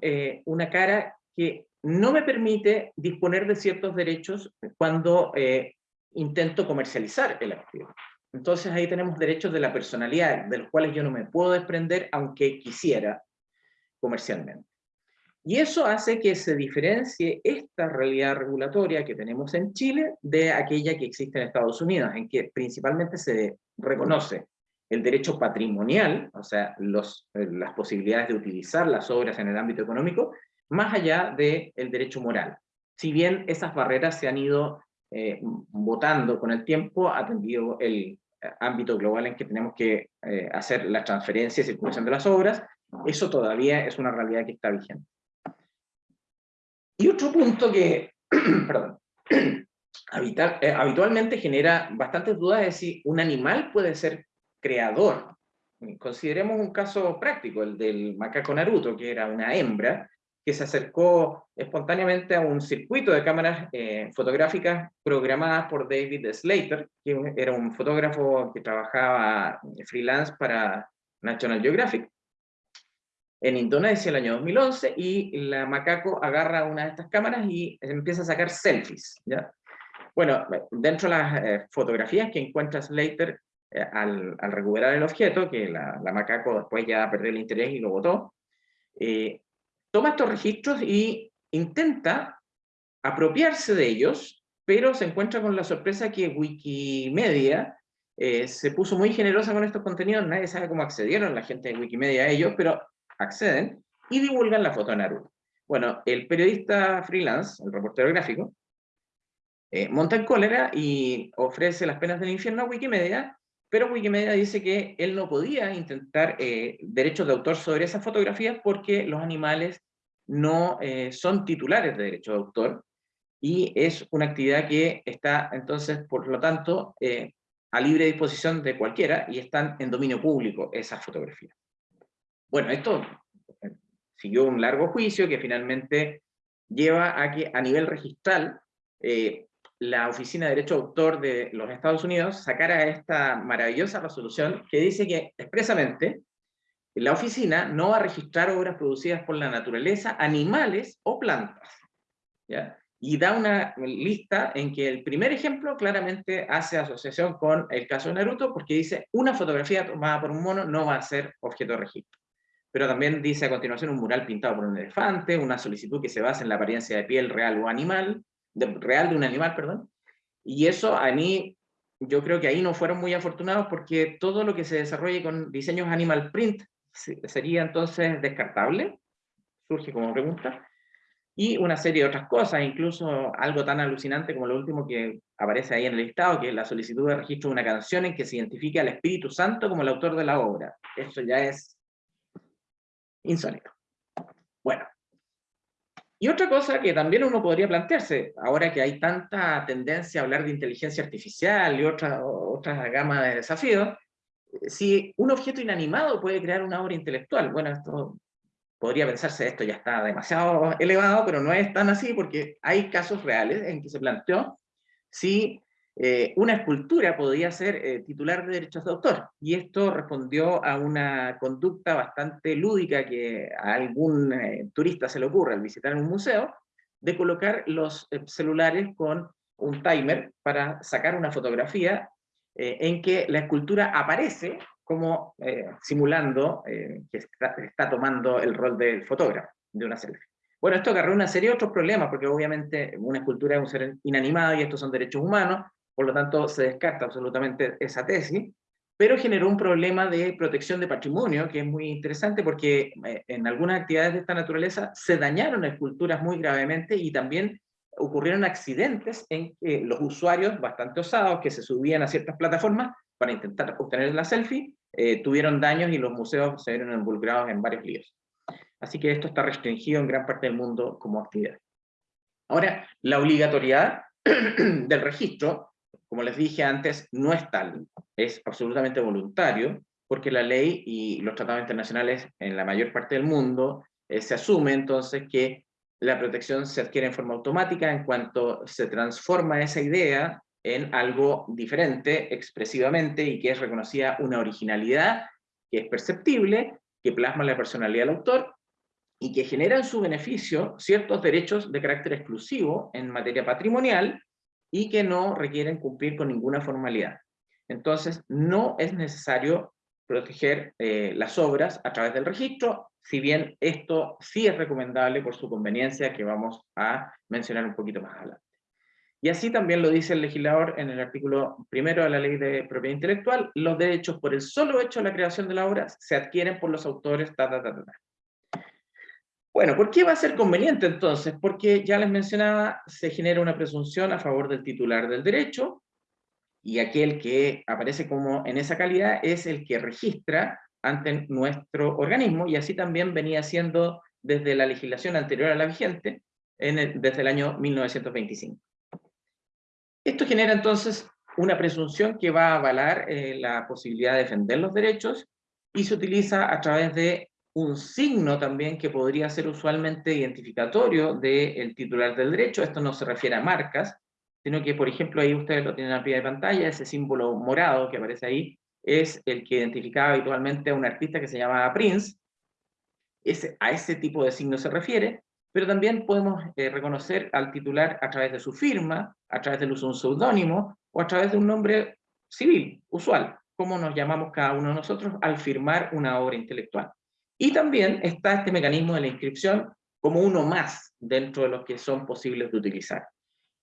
eh, una cara que no me permite disponer de ciertos derechos cuando eh, intento comercializar el activo. Entonces ahí tenemos derechos de la personalidad, de los cuales yo no me puedo desprender aunque quisiera comercialmente. Y eso hace que se diferencie esta realidad regulatoria que tenemos en Chile de aquella que existe en Estados Unidos, en que principalmente se reconoce el derecho patrimonial, o sea, eh, las posibilidades de utilizar las obras en el ámbito económico, más allá del derecho moral. si bien esas barreras se han ido eh, votando con el tiempo, atendido el ámbito global en que tenemos que eh, hacer la transferencia y circulación de las obras, eso todavía es una realidad que está vigente. Y otro punto que, (clears throat) perdón, (clears throat) eh, habitualmente genera bastantes dudas es si un animal puede ser creador. Consideremos un caso práctico, el del macaco Naruto, que era una hembra, que se acercó espontáneamente a un circuito de cámaras eh, fotográficas programadas por David Slater, que era un fotógrafo que trabajaba freelance para National Geographic, en Indonesia el año 2011, y la macaco agarra una de estas cámaras y empieza a sacar selfies. ¿ya? Bueno, dentro de las eh, fotografías que encuentra Slater eh, al, recuperar el objeto, que la, macaco después ya perdió el interés y lo botó, toma estos registros y intenta apropiarse de ellos, pero se encuentra con la sorpresa que Wikimedia eh, se puso muy generosa con estos contenidos, nadie sabe cómo accedieron la gente de Wikimedia a ellos, pero acceden y divulgan la foto de Naruto. Bueno, el periodista freelance, el reportero gráfico, eh, monta en cólera y ofrece las penas del infierno a Wikimedia, pero Wikimedia dice que él no podía intentar eh, derechos de autor sobre esas fotografías porque los animales no eh, son titulares de derecho de autor y es una actividad que está entonces, por lo tanto, eh, a libre disposición de cualquiera y están en dominio público esas fotografías. Bueno, esto siguió un largo juicio que finalmente lleva a que a nivel registral la Oficina de Derecho de Autor de los Estados Unidos sacara esta maravillosa resolución que dice que expresamente la oficina no va a registrar obras producidas por la naturaleza, animales o plantas. Y da una lista en que el primer ejemplo claramente hace asociación con el caso de Naruto, porque dice, una fotografía tomada por un mono no va a ser objeto de registro. Pero también dice a continuación un mural pintado por un elefante, una solicitud que se basa en la apariencia de piel real o animal, de, real de un animal, perdón. Y eso a mí, yo creo que ahí no fueron muy afortunados porque todo lo que se desarrolle con diseños animal print sería entonces descartable, surge como pregunta, y una serie de otras cosas, incluso algo tan alucinante como lo último que aparece ahí en el listado, que es la solicitud de registro de una canción en que se identifique al Espíritu Santo como el autor de la obra. Eso ya es insólito. Bueno, y otra cosa que también uno podría plantearse, ahora que hay tanta tendencia a hablar de inteligencia artificial y otra, otra gama de desafíos, si un objeto inanimado puede crear una obra intelectual, bueno, esto podría pensarse, esto ya está demasiado elevado, pero no es tan así, porque hay casos reales en que se planteó si eh, una escultura podía ser eh, titular de derechos de autor, y esto respondió a una conducta bastante lúdica que a algún eh, turista se le ocurre al visitar un museo, de colocar los celulares con un timer para sacar una fotografía eh, en que la escultura aparece como eh, simulando eh, que está, tomando el rol del fotógrafo de una selfie. Bueno, esto agarró una serie de otros problemas, porque obviamente una escultura es un ser inanimado y estos son derechos humanos, por lo tanto se descarta absolutamente esa tesis, pero generó un problema de protección de patrimonio, que es muy interesante porque en algunas actividades de esta naturaleza se dañaron esculturas muy gravemente y también ocurrieron accidentes en que los usuarios bastante osados que se subían a ciertas plataformas para intentar obtener la selfie, eh, tuvieron daños y los museos se vieron involucrados en varios líos. Así que esto está restringido en gran parte del mundo como actividad. Ahora, la obligatoriedad (clears throat) del registro, como les dije antes, no es tal, es absolutamente voluntario, porque la ley y los tratados internacionales en la mayor parte del mundo eh, se asume entonces que la protección se adquiere en forma automática en cuanto se transforma esa idea en algo diferente expresivamente y que es reconocida una originalidad que es perceptible, que plasma la personalidad del autor y que genera en su beneficio ciertos derechos de carácter exclusivo en materia patrimonial y que no requieren cumplir con ninguna formalidad. Entonces, no es necesario proteger eh, las obras a través del registro, si bien esto sí es recomendable por su conveniencia, que vamos a mencionar un poquito más adelante. Y así también lo dice el legislador en el artículo primero de la Ley de Propiedad Intelectual, los derechos por el solo hecho de la creación de la obra se adquieren por los autores, ta, ta, ta, Bueno, ¿por qué va a ser conveniente entonces? Porque ya les mencionaba, se genera una presunción a favor del titular del derecho, y aquel que aparece como en esa calidad es el que registra ante nuestro organismo, y así también venía siendo desde la legislación anterior a la vigente, en desde el año 1925. Esto genera entonces una presunción que va a avalar eh, la posibilidad de defender los derechos, y se utiliza a través de un signo también que podría ser usualmente identificatorio del titular del derecho. Esto no se refiere a marcas, sino que, por ejemplo, ahí ustedes lo tienen a pie de pantalla, ese símbolo morado que aparece ahí, es el que identificaba habitualmente a un artista que se llamaba Prince. Ese, a ese tipo de signo se refiere, pero también podemos eh, reconocer al titular a través de su firma, a través del uso de un seudónimo, o a través de un nombre civil, usual, como nos llamamos cada uno de nosotros al firmar una obra intelectual. Y también está este mecanismo de la inscripción como uno más dentro de los que son posibles de utilizar.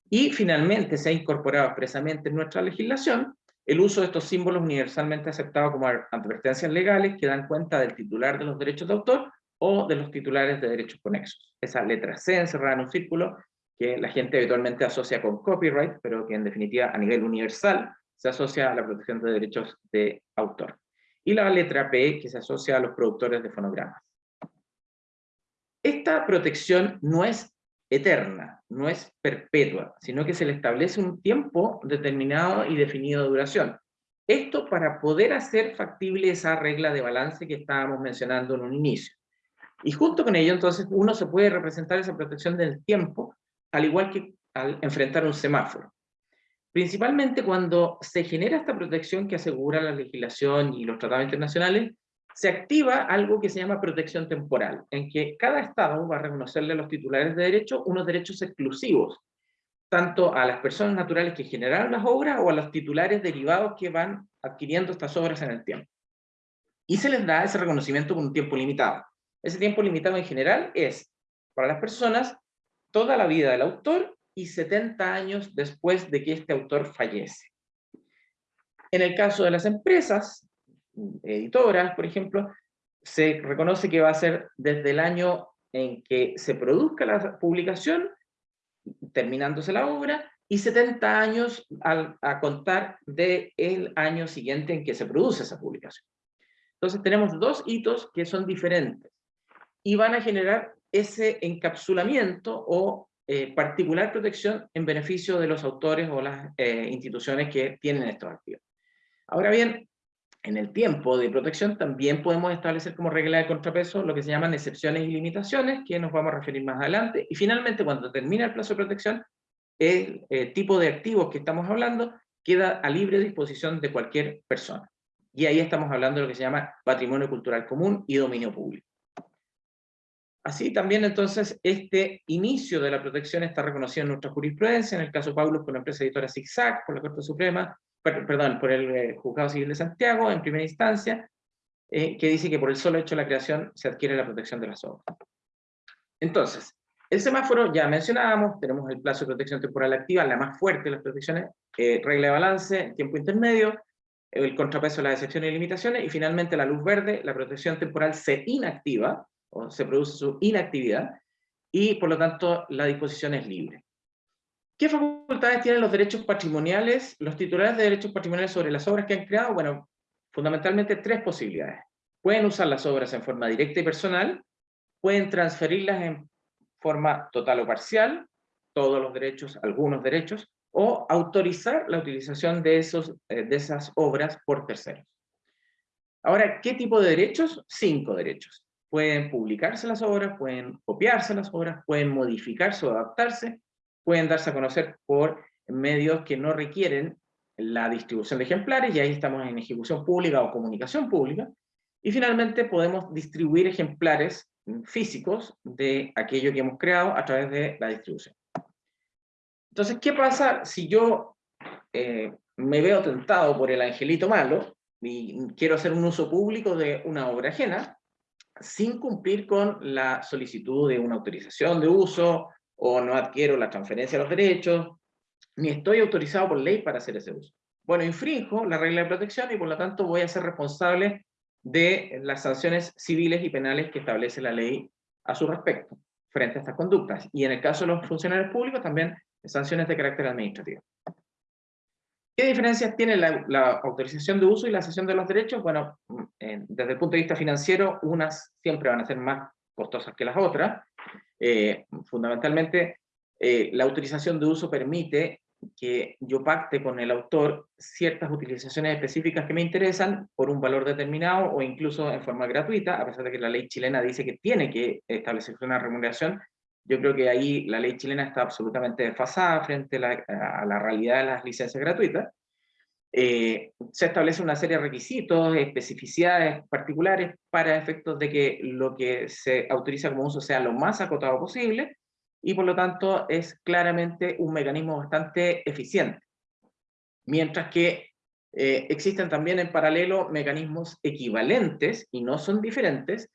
Y finalmente se ha incorporado expresamente en nuestra legislación el uso de estos símbolos universalmente aceptados como advertencias legales que dan cuenta del titular de los derechos de autor o de los titulares de derechos conexos. Esa letra C encerrada en un círculo que la gente habitualmente asocia con copyright, pero que en definitiva a nivel universal se asocia a la protección de derechos de autor y la letra P que se asocia a los productores de fonogramas. Esta protección no es eterna, no es perpetua, sino que se le establece un tiempo determinado y definido de duración. Esto para poder hacer factible esa regla de balance que estábamos mencionando en un inicio. Y junto con ello, entonces, uno se puede representar esa protección del tiempo, al igual que al enfrentar un semáforo. Principalmente cuando se genera esta protección que asegura la legislación y los tratados internacionales, se activa algo que se llama protección temporal, en que cada Estado va a reconocerle a los titulares de derecho unos derechos exclusivos, tanto a las personas naturales que generaron las obras o a los titulares derivados que van adquiriendo estas obras en el tiempo. Y se les da ese reconocimiento con un tiempo limitado. Ese tiempo limitado en general es, para las personas, toda la vida del autor y 70 años después de que este autor fallece. En el caso de las empresas, editoras, por ejemplo, se reconoce que va a ser desde el año en que se produzca la publicación, terminándose la obra, y 70 años a contar del año siguiente en que se produce esa publicación. Entonces tenemos dos hitos que son diferentes y van a generar ese encapsulamiento o eh, particular protección en beneficio de los autores o las eh, instituciones que tienen estos archivos. Ahora bien, en el tiempo de protección también podemos establecer como regla de contrapeso lo que se llaman excepciones y limitaciones, que nos vamos a referir más adelante. Y finalmente, cuando termina el plazo de protección, el eh, tipo de activos que estamos hablando queda a libre disposición de cualquier persona. Y ahí estamos hablando de lo que se llama patrimonio cultural común y dominio público. Así también entonces este inicio de la protección está reconocido en nuestra jurisprudencia, en el caso Paulos por la empresa editora ZigZag, por la Corte Suprema, perdón, por el eh, Juzgado Civil de Santiago en primera instancia, eh, que dice que por el solo hecho de la creación se adquiere la protección de las obras. Entonces, el semáforo ya mencionábamos, tenemos el plazo de protección temporal activa, la más fuerte de las protecciones, eh, regla de balance, tiempo intermedio, el contrapeso las excepciones y limitaciones, y finalmente la luz verde, la protección temporal se inactiva, o se produce su inactividad, y por lo tanto la disposición es libre. ¿Qué facultades tienen los derechos patrimoniales, los titulares de derechos patrimoniales sobre las obras que han creado? Bueno, fundamentalmente tres posibilidades. Pueden usar las obras en forma directa y personal, pueden transferirlas en forma total o parcial, todos los derechos, algunos derechos, o autorizar la utilización de, esos, eh, de esas obras por terceros. Ahora, ¿qué tipo de derechos? Cinco derechos pueden publicarse las obras, pueden copiarse las obras, pueden modificarse o adaptarse, pueden darse a conocer por medios que no requieren la distribución de ejemplares, y ahí estamos en ejecución pública o comunicación pública, y finalmente podemos distribuir ejemplares físicos de aquello que hemos creado a través de la distribución. Entonces, ¿qué pasa si yo eh, me veo tentado por el angelito malo y quiero hacer un uso público de una obra ajena? Sin cumplir con la solicitud de una autorización de uso, o no adquiero la transferencia de los derechos, ni estoy autorizado por ley para hacer ese uso. Bueno, infrinjo la regla de protección y por lo tanto voy a ser responsable de las sanciones civiles y penales que establece la ley a su respecto, frente a estas conductas. Y en el caso de los funcionarios públicos, también sanciones de carácter administrativo. ¿Qué diferencias tiene la, autorización de uso y la cesión de los derechos? Bueno, desde el punto de vista financiero, unas siempre van a ser más costosas que las otras. Eh, fundamentalmente, eh, la autorización de uso permite que yo pacte con el autor ciertas utilizaciones específicas que me interesan por un valor determinado o incluso en forma gratuita, a pesar de que la ley chilena dice que tiene que establecer una remuneración, yo creo que ahí la ley chilena está absolutamente desfasada frente a la, realidad de las licencias gratuitas. Eh, se establece una serie de requisitos, especificidades particulares para efectos de que lo que se autoriza como uso sea lo más acotado posible, y por lo tanto es claramente un mecanismo bastante eficiente. Mientras que eh, existen también en paralelo mecanismos equivalentes, y no son diferentes,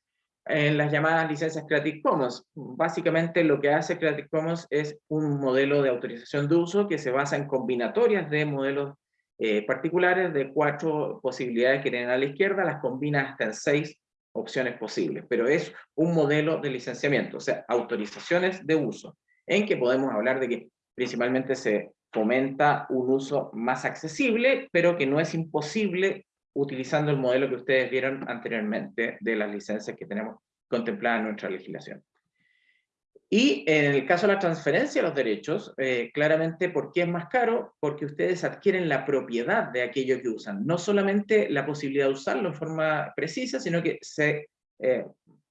en las llamadas licencias Creative Commons. Básicamente lo que hace Creative Commons es un modelo de autorización de uso que se basa en combinatorias de modelos eh, particulares de cuatro posibilidades que tienen a la izquierda, las combina hasta en seis opciones posibles, pero es un modelo de licenciamiento, o sea, autorizaciones de uso, en que podemos hablar de que principalmente se fomenta un uso más accesible, pero que no es imposible utilizando el modelo que ustedes vieron anteriormente de las licencias que tenemos contempladas en nuestra legislación. Y en el caso de la transferencia de los derechos, eh, claramente, ¿por qué es más caro? Porque ustedes adquieren la propiedad de aquello que usan. No solamente la posibilidad de usarlo en forma precisa, sino que se eh,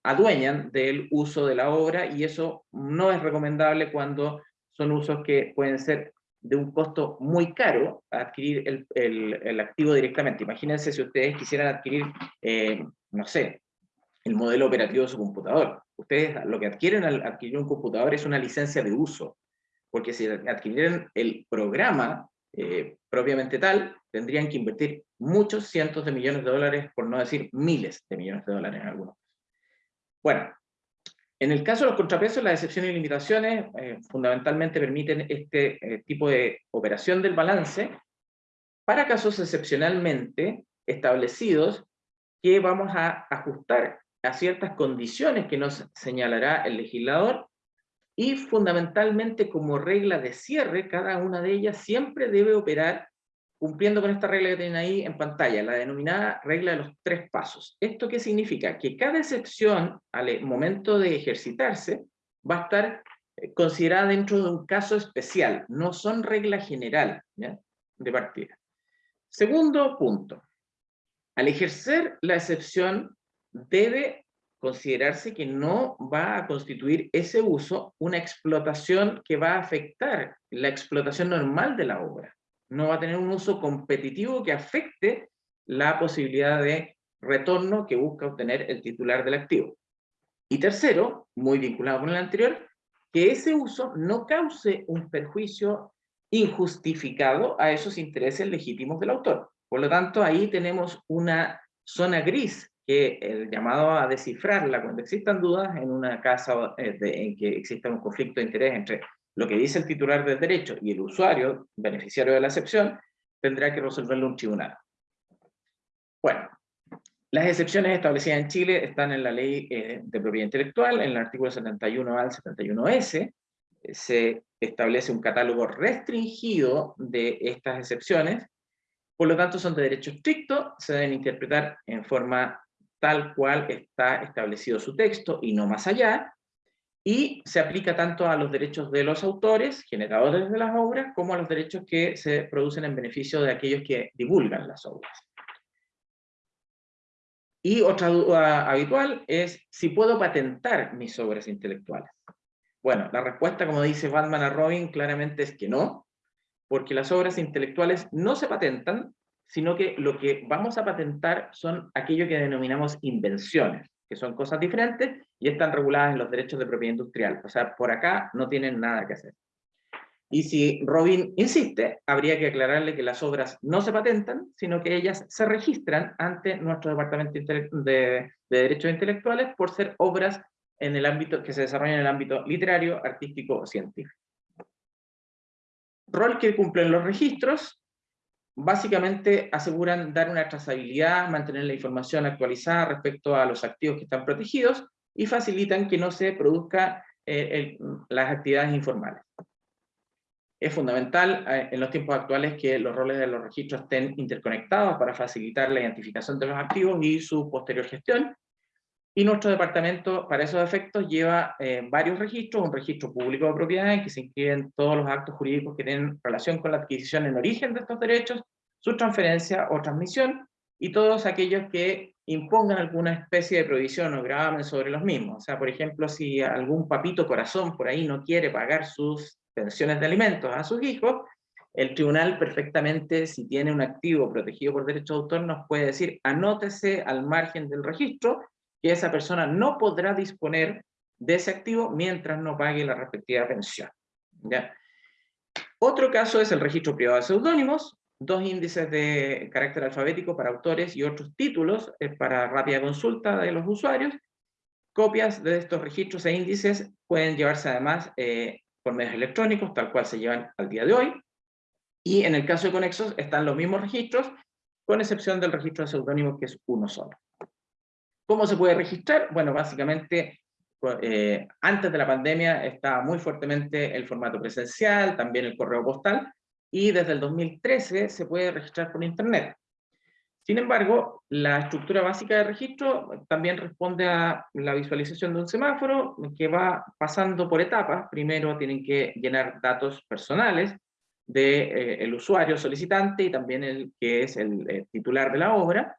adueñan del uso de la obra y eso no es recomendable cuando son usos que pueden ser de un costo muy caro adquirir el, el, el activo directamente. Imagínense si ustedes quisieran adquirir, eh, no sé, el modelo operativo de su computador ustedes lo que adquieren al adquirir un computador es una licencia de uso, porque si adquirieran el programa eh, propiamente tal, tendrían que invertir muchos cientos de millones de dólares, por no decir miles de millones de dólares en algunos. Bueno, en el caso de los contrapesos, las excepciones y limitaciones eh, fundamentalmente permiten este eh, tipo de operación del balance para casos excepcionalmente establecidos que vamos a ajustar a ciertas condiciones que nos señalará el legislador y fundamentalmente como regla de cierre, cada una de ellas siempre debe operar cumpliendo con esta regla que tienen ahí en pantalla, la denominada regla de los tres pasos. ¿Esto qué significa? Que cada excepción al momento de ejercitarse va a estar eh, considerada dentro de un caso especial, no son regla general de partida. Segundo punto, al ejercer la excepción debe considerarse que no va a constituir ese uso una explotación que va a afectar la explotación normal de la obra. No va a tener un uso competitivo que afecte la posibilidad de retorno que busca obtener el titular del activo. Y tercero, muy vinculado con el anterior, que ese uso no cause un perjuicio injustificado a esos intereses legítimos del autor. Por lo tanto, ahí tenemos una zona gris que el llamado a descifrarla cuando existan dudas en una casa eh, en que exista un conflicto de interés entre lo que dice el titular del derecho y el usuario, beneficiario de la excepción, tendrá que resolverlo un tribunal. Bueno, las excepciones establecidas en Chile están en la ley eh, de propiedad intelectual, en el artículo 71 al 71S, se establece un catálogo restringido de estas excepciones, por lo tanto son de derecho estricto, se deben interpretar en forma tal cual está establecido su texto y no más allá, y se aplica tanto a los derechos de los autores, generadores de las obras, como a los derechos que se producen en beneficio de aquellos que divulgan las obras. Y otra duda habitual es si puedo patentar mis obras intelectuales. Bueno, la respuesta, como dice Batman a Robin, claramente es que no, porque las obras intelectuales no se patentan, sino que lo que vamos a patentar son aquello que denominamos invenciones, que son cosas diferentes y están reguladas en los derechos de propiedad industrial. O sea, por acá no tienen nada que hacer. Y si Robin insiste, habría que aclararle que las obras no se patentan, sino que ellas se registran ante nuestro Departamento de, de Derechos Intelectuales por ser obras en el ámbito, que se desarrollan en el ámbito literario, artístico o científico. Rol que cumplen los registros, básicamente aseguran dar una trazabilidad, mantener la información actualizada respecto a los activos que están protegidos, y facilitan que no se produzcan eh, las actividades informales. Es fundamental eh, en los tiempos actuales que los roles de los registros estén interconectados para facilitar la identificación de los activos y su posterior gestión. Y nuestro departamento, para esos efectos, lleva eh, varios registros, un registro público de propiedad en que se inscriben todos los actos jurídicos que tienen relación con la adquisición en origen de estos derechos, su transferencia o transmisión, y todos aquellos que impongan alguna especie de prohibición o gravamen sobre los mismos. O sea, por ejemplo, si algún papito corazón por ahí no quiere pagar sus pensiones de alimentos a sus hijos, el tribunal perfectamente, si tiene un activo protegido por derecho de autor, nos puede decir, anótese al margen del registro, que esa persona no podrá disponer de ese activo mientras no pague la respectiva pensión. ¿ya? Otro caso es el registro privado de seudónimos, dos índices de carácter alfabético para autores y otros títulos eh, para rápida consulta de los usuarios. Copias de estos registros e índices pueden llevarse además eh, por medios electrónicos, tal cual se llevan al día de hoy. Y en el caso de Conexos están los mismos registros, con excepción del registro de seudónimos, que es uno solo. ¿Cómo se puede registrar? Bueno, básicamente, eh, antes de la pandemia estaba muy fuertemente el formato presencial, también el correo postal, y desde el 2013 se puede registrar por Internet. Sin embargo, la estructura básica de registro también responde a la visualización de un semáforo que va pasando por etapas. Primero tienen que llenar datos personales del de, eh, usuario solicitante y también el que es el, el titular de la obra.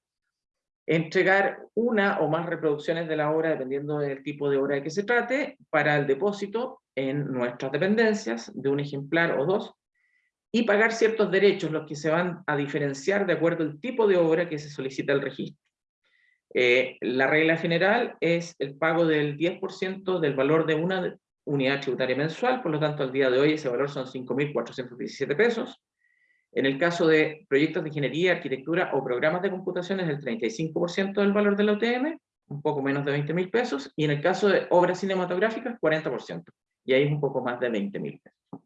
Entregar una o más reproducciones de la obra, dependiendo del tipo de obra de que se trate, para el depósito en nuestras dependencias, de un ejemplar o dos, y pagar ciertos derechos, los que se van a diferenciar de acuerdo al tipo de obra que se solicita el registro. Eh, la regla general es el pago del 10% del valor de una unidad tributaria mensual, por lo tanto al día de hoy ese valor son 5.417 pesos. En el caso de proyectos de ingeniería, arquitectura o programas de computación es el 35% del valor de la UTM, un poco menos de 20.000 pesos, y en el caso de obras cinematográficas 40%, y ahí es un poco más de 20.000 pesos.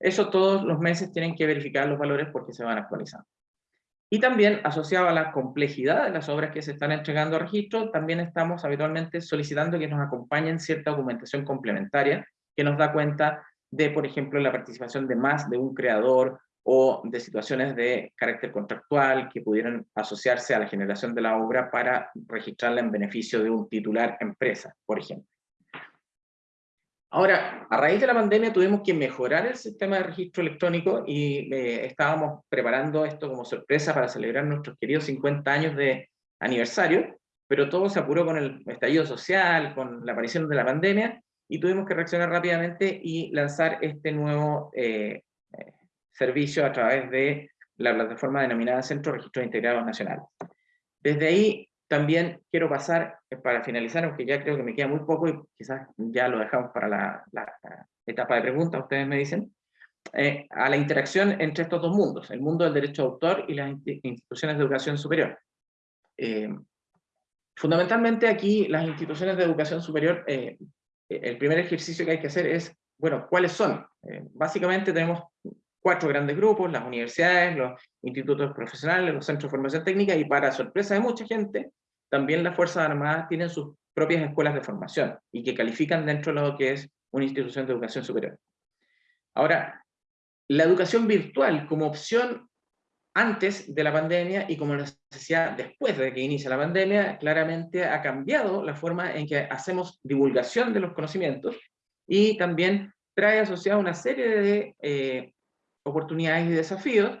Eso todos los meses tienen que verificar los valores porque se van actualizando. Y también, asociado a la complejidad de las obras que se están entregando a registro, también estamos habitualmente solicitando que nos acompañen cierta documentación complementaria que nos da cuenta de, por ejemplo, la participación de más de un creador o de situaciones de carácter contractual que pudieran asociarse a la generación de la obra para registrarla en beneficio de un titular empresa, por ejemplo. Ahora, a raíz de la pandemia tuvimos que mejorar el sistema de registro electrónico y eh, estábamos preparando esto como sorpresa para celebrar nuestros queridos 50 años de aniversario, pero todo se apuró con el estallido social, con la aparición de la pandemia, y tuvimos que reaccionar rápidamente y lanzar este nuevo eh, eh, servicio a través de la plataforma denominada Centro de Integrados Nacional. Desde ahí también quiero pasar, eh, para finalizar, aunque ya creo que me queda muy poco y quizás ya lo dejamos para la, etapa de preguntas, ustedes me dicen, eh, a la interacción entre estos dos mundos, el mundo del derecho de autor y las instituciones de educación superior. Eh, fundamentalmente aquí las instituciones de educación superior, el primer ejercicio que hay que hacer es, bueno, ¿cuáles son? básicamente tenemos cuatro grandes grupos, las universidades, los institutos profesionales, los centros de formación técnica, y para sorpresa de mucha gente, también las Fuerzas Armadas tienen sus propias escuelas de formación, y que califican dentro de lo que es una institución de educación superior. Ahora, la educación virtual como opción antes de la pandemia y como necesidad después de que inicia la pandemia, claramente ha cambiado la forma en que hacemos divulgación de los conocimientos y también trae asociada una serie de eh, oportunidades y desafíos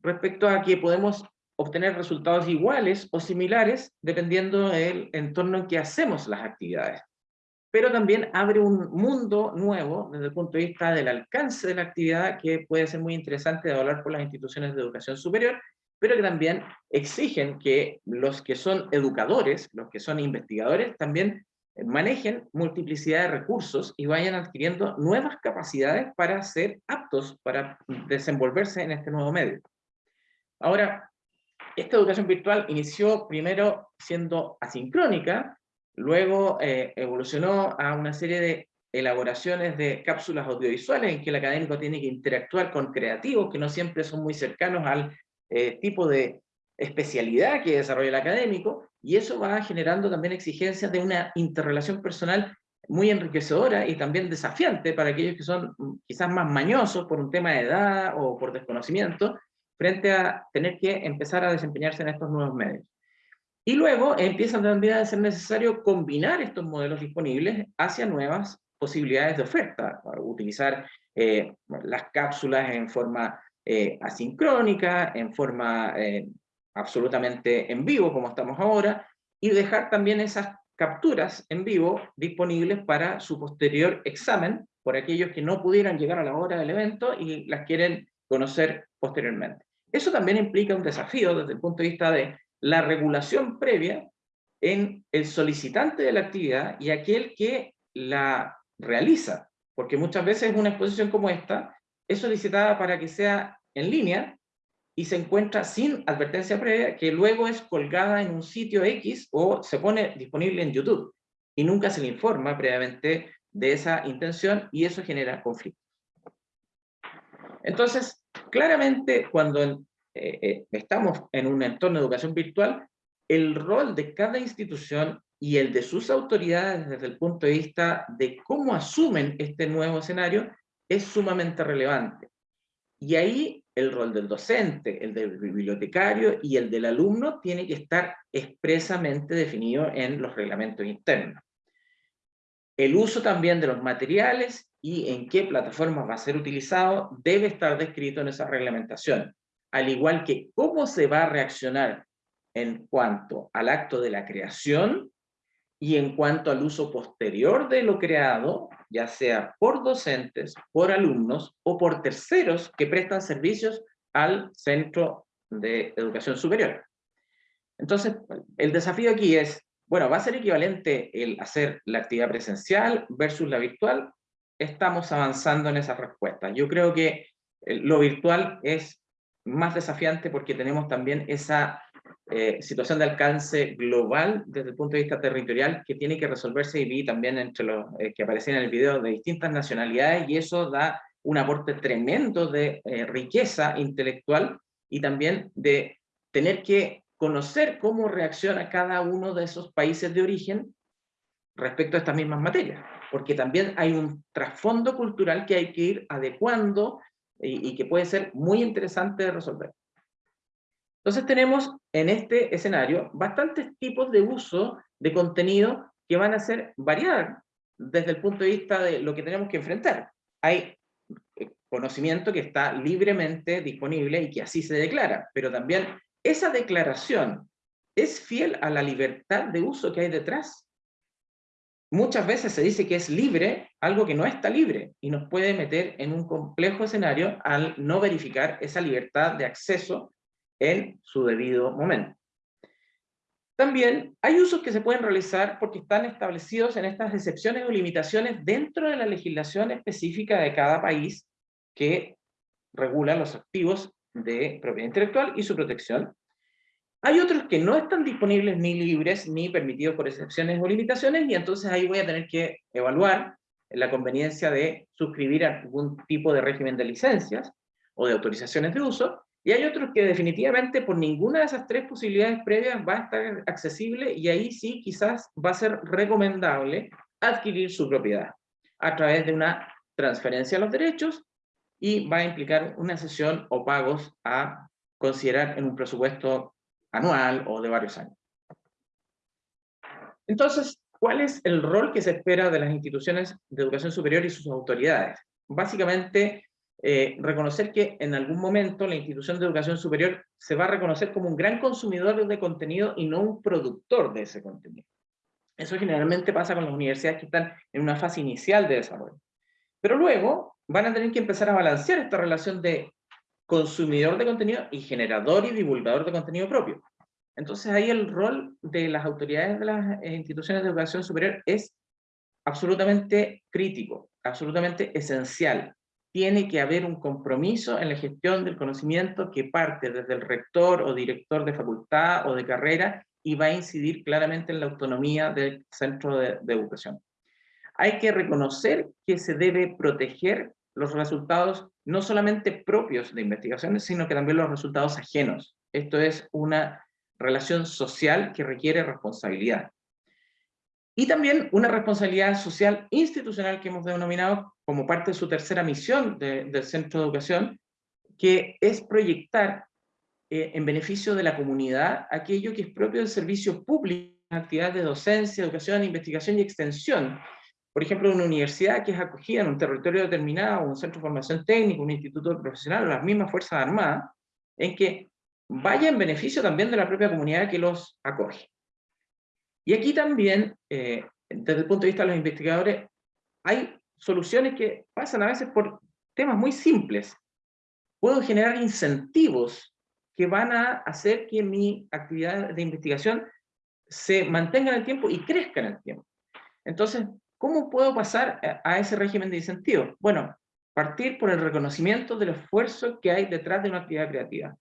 respecto a que podemos obtener resultados iguales o similares dependiendo del entorno en que hacemos las actividades. Pero también abre un mundo nuevo desde el punto de vista del alcance de la actividad que puede ser muy interesante de hablar por las instituciones de educación superior, pero que también exigen que los que son educadores, los que son investigadores, también manejen multiplicidad de recursos y vayan adquiriendo nuevas capacidades para ser aptos para desenvolverse en este nuevo medio. Ahora, esta educación virtual inició primero siendo asincrónica, luego eh, evolucionó a una serie de elaboraciones de cápsulas audiovisuales en que el académico tiene que interactuar con creativos que no siempre son muy cercanos al eh, tipo de especialidad que desarrolla el académico, y eso va generando también exigencias de una interrelación personal muy enriquecedora y también desafiante para aquellos que son mm, quizás más mañosos por un tema de edad o por desconocimiento, frente a tener que empezar a desempeñarse en estos nuevos medios. Y luego empieza también a ser necesario combinar estos modelos disponibles hacia nuevas posibilidades de oferta, utilizar eh, las cápsulas en forma eh, asincrónica, en forma eh, absolutamente en vivo, como estamos ahora, y dejar también esas capturas en vivo disponibles para su posterior examen por aquellos que no pudieran llegar a la hora del evento y las quieren conocer posteriormente. Eso también implica un desafío desde el punto de vista de la regulación previa en el solicitante de la actividad y aquel que la realiza, porque muchas veces una exposición como esta es solicitada para que sea en línea y se encuentra sin advertencia previa que luego es colgada en un sitio X o se pone disponible en YouTube y nunca se le informa previamente de esa intención y eso genera conflictos. Entonces, claramente cuando eh, eh, estamos en un entorno de educación virtual, el rol de cada institución y el de sus autoridades desde el punto de vista de cómo asumen este nuevo escenario es sumamente relevante. Y ahí el rol del docente, el del bibliotecario y el del alumno tiene que estar expresamente definido en los reglamentos internos. El uso también de los materiales y en qué plataformas va a ser utilizado debe estar descrito en esa reglamentación al igual que cómo se va a reaccionar en cuanto al acto de la creación y en cuanto al uso posterior de lo creado, ya sea por docentes, por alumnos o por terceros que prestan servicios al centro de educación superior. Entonces, el desafío aquí es, bueno, ¿va a ser equivalente el hacer la actividad presencial versus la virtual? Estamos avanzando en esa respuesta. Yo creo que lo virtual es más desafiante porque tenemos también esa eh, situación de alcance global desde el punto de vista territorial que tiene que resolverse y vi también entre los eh, que aparecían en el video de distintas nacionalidades y eso da un aporte tremendo de eh, riqueza intelectual y también de tener que conocer cómo reacciona cada uno de esos países de origen respecto a estas mismas materias, porque también hay un trasfondo cultural que hay que ir adecuando y, que puede ser muy interesante de resolver. Entonces tenemos en este escenario bastantes tipos de uso de contenido que van a ser variar desde el punto de vista de lo que tenemos que enfrentar. Hay eh, conocimiento que está libremente disponible y que así se declara, pero también esa declaración es fiel a la libertad de uso que hay detrás muchas veces se dice que es libre algo que no está libre y nos puede meter en un complejo escenario al no verificar esa libertad de acceso en su debido momento. También hay usos que se pueden realizar porque están establecidos en estas excepciones o limitaciones dentro de la legislación específica de cada país que regula los activos de propiedad intelectual y su protección, hay otros que no están disponibles ni libres ni permitidos por excepciones o limitaciones y entonces ahí voy a tener que evaluar la conveniencia de suscribir algún tipo de régimen de licencias o de autorizaciones de uso y hay otros que definitivamente por ninguna de esas tres posibilidades previas va a estar accesible y ahí sí quizás va a ser recomendable adquirir su propiedad a través de una transferencia de los derechos y va a implicar una sesión o pagos a considerar en un presupuesto anual o de varios años. Entonces, ¿cuál es el rol que se espera de las instituciones de educación superior y sus autoridades? Básicamente, eh, reconocer que en algún momento la institución de educación superior se va a reconocer como un gran consumidor de contenido y no un productor de ese contenido. Eso generalmente pasa con las universidades que están en una fase inicial de desarrollo. Pero luego van a tener que empezar a balancear esta relación de consumidor de contenido y generador y divulgador de contenido propio. Entonces ahí el rol de las autoridades de las eh, instituciones de educación superior es absolutamente crítico, absolutamente esencial. Tiene que haber un compromiso en la gestión del conocimiento que parte desde el rector o director de facultad o de carrera y va a incidir claramente en la autonomía del centro de, educación. Hay que reconocer que se debe proteger los resultados no solamente propios de investigaciones, sino que también los resultados ajenos. Esto es una relación social que requiere responsabilidad. Y también una responsabilidad social institucional que hemos denominado como parte de su tercera misión del Centro de Educación, que es proyectar eh, en beneficio de la comunidad aquello que es propio del servicio público, actividades de docencia, educación, investigación y extensión. Por ejemplo, una universidad que es acogida en un territorio determinado, un centro de formación técnica, un instituto profesional, las mismas Fuerzas Armadas, en que vaya en beneficio también de la propia comunidad que los acoge. Y aquí también, eh, desde el punto de vista de los investigadores, hay soluciones que pasan a veces por temas muy simples. Puedo generar incentivos que van a hacer que mi actividad de investigación se mantenga en el tiempo y crezca en el tiempo. Entonces, ¿cómo puedo pasar a ese régimen de incentivos? Bueno, partir por el reconocimiento del esfuerzo que hay detrás de una actividad creativa.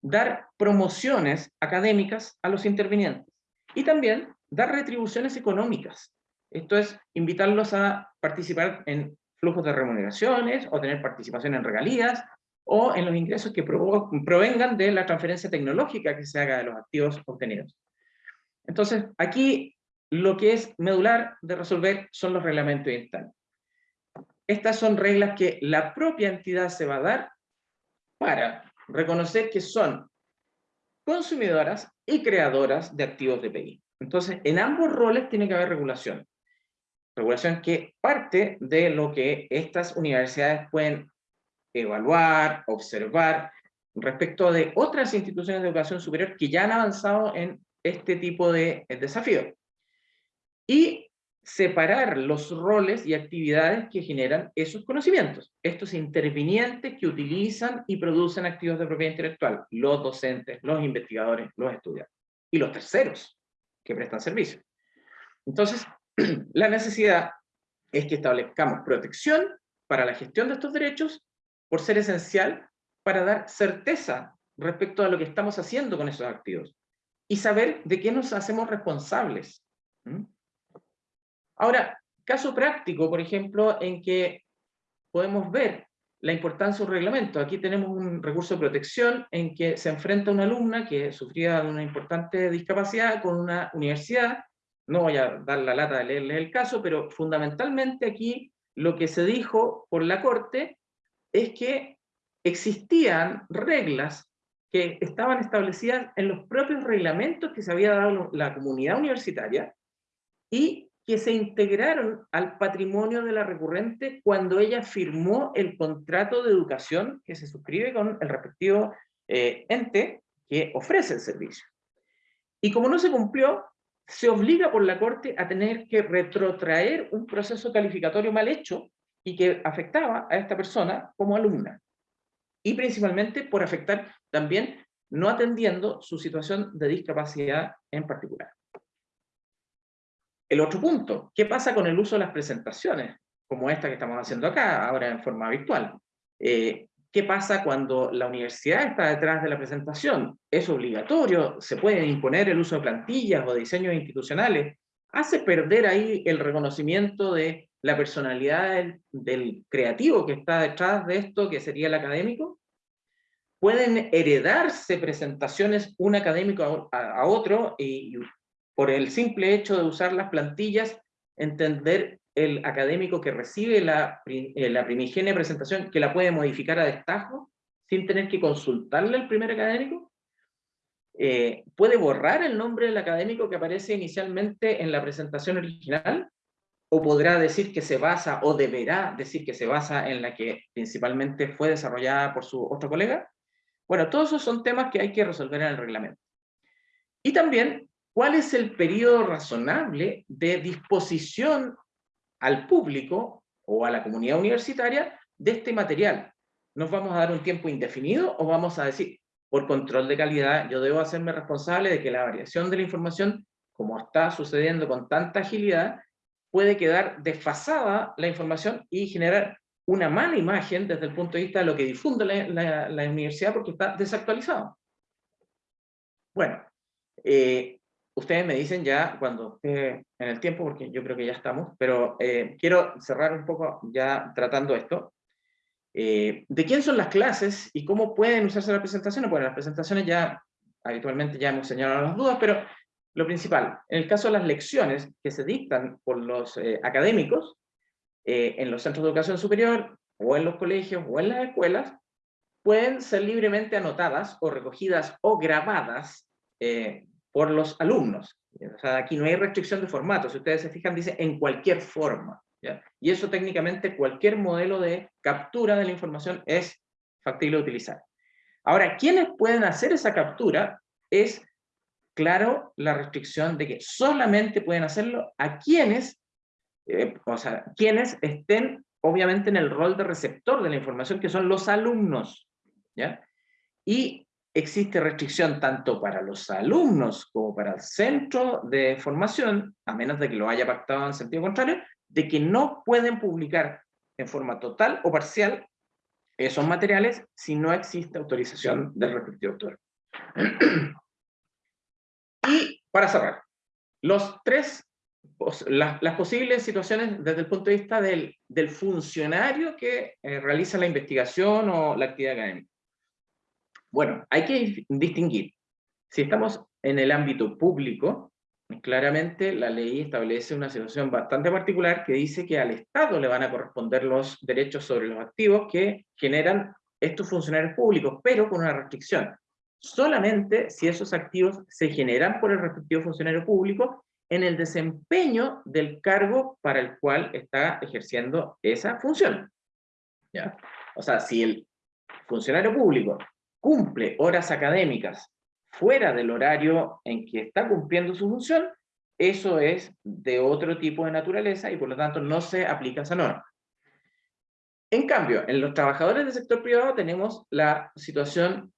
Dar promociones académicas a los intervinientes. Y también dar retribuciones económicas. Esto es invitarlos a participar en flujos de remuneraciones o tener participación en regalías o en los ingresos que provengan de la transferencia tecnológica que se haga de los activos obtenidos. Entonces, aquí lo que es medular de resolver son los reglamentos internos. Estas son reglas que la propia entidad se va a dar para reconocer que son consumidoras y creadoras de activos de PI. Entonces, en ambos roles tiene que haber regulación. Regulación que parte de lo que estas universidades pueden evaluar, observar, respecto de otras instituciones de educación superior que ya han avanzado en este tipo de desafío. Y separar los roles y actividades que generan esos conocimientos. Estos intervinientes que utilizan y producen activos de propiedad intelectual, los docentes, los investigadores, los estudiantes, y los terceros que prestan servicio. Entonces, (clears throat) la necesidad es que establezcamos protección para la gestión de estos derechos por ser esencial para dar certeza respecto a lo que estamos haciendo con esos activos y saber de qué nos hacemos responsables. Ahora, caso práctico, por ejemplo, en que podemos ver la importancia de un reglamento. Aquí tenemos un recurso de protección en que se enfrenta una alumna que sufría de una importante discapacidad con una universidad. No voy a dar la lata de leerle el caso, pero fundamentalmente aquí lo que se dijo por la Corte es que existían reglas que estaban establecidas en los propios reglamentos que se había dado la comunidad universitaria y que se integraron al patrimonio de la recurrente cuando ella firmó el contrato de educación que se suscribe con el respectivo eh, ente que ofrece el servicio. Y como no se cumplió, se obliga por la Corte a tener que retrotraer un proceso calificatorio mal hecho y que afectaba a esta persona como alumna. Y principalmente por afectar también no atendiendo su situación de discapacidad en particular. El otro punto, ¿qué pasa con el uso de las presentaciones? Como esta que estamos haciendo acá, ahora en forma virtual. Eh, ¿Qué pasa cuando la universidad está detrás de la presentación? ¿Es obligatorio? ¿Se puede imponer el uso de plantillas o diseños institucionales? ¿Hace perder ahí el reconocimiento de la personalidad del, creativo que está detrás de esto, que sería el académico? ¿Pueden heredarse presentaciones un académico a, otro y por el simple hecho de usar las plantillas, entender el académico que recibe la, eh, la primigenia presentación, que la puede modificar a destajo, sin tener que consultarle al primer académico, eh, puede borrar el nombre del académico que aparece inicialmente en la presentación original, o podrá decir que se basa, o deberá decir que se basa en la que principalmente fue desarrollada por su otro colega. Bueno, todos esos son temas que hay que resolver en el reglamento. Y también ¿Cuál es el periodo razonable de disposición al público o a la comunidad universitaria de este material? ¿Nos vamos a dar un tiempo indefinido o vamos a decir, por control de calidad, yo debo hacerme responsable de que la variación de la información, como está sucediendo con tanta agilidad, puede quedar desfasada la información y generar una mala imagen desde el punto de vista de lo que difunde la, la universidad porque está desactualizado. Bueno, eh, ustedes me dicen ya cuando esté en el tiempo, porque yo creo que ya estamos, pero eh, quiero cerrar un poco ya tratando esto. Eh, ¿De quién son las clases y cómo pueden usarse las presentaciones? Bueno, las presentaciones ya habitualmente ya hemos señalado las dudas, pero lo principal, en el caso de las lecciones que se dictan por los eh, académicos, en los centros de educación superior, o en los colegios, o en las escuelas, pueden ser libremente anotadas, o recogidas, o grabadas por los alumnos. O sea, aquí no hay restricción de formato, si ustedes se fijan, dice en cualquier forma. Y eso técnicamente cualquier modelo de captura de la información es factible de utilizar. Ahora, ¿quiénes pueden hacer esa captura? Es, claro, la restricción de que solamente pueden hacerlo a quienes, eh, o sea, quienes estén obviamente en el rol de receptor de la información, que son los alumnos. ¿ya? Y existe restricción tanto para los alumnos como para el centro de formación, a menos de que lo haya pactado en sentido contrario, de que no pueden publicar en forma total o parcial esos materiales si no existe autorización del respectivo autor. (clears throat) y para cerrar, los tres, las, posibles situaciones desde el punto de vista del, del funcionario que eh, realiza la investigación o la actividad académica. Bueno, hay que distinguir. Si estamos en el ámbito público, claramente la ley establece una situación bastante particular que dice que al Estado le van a corresponder los derechos sobre los activos que generan estos funcionarios públicos, pero con una restricción. Solamente si esos activos se generan por el respectivo funcionario público en el desempeño del cargo para el cual está ejerciendo esa función. ¿Ya? O sea, si el funcionario público cumple horas académicas fuera del horario en que está cumpliendo su función, eso es de otro tipo de naturaleza y por lo tanto no se aplica esa norma. En cambio, en los trabajadores del sector privado tenemos la situación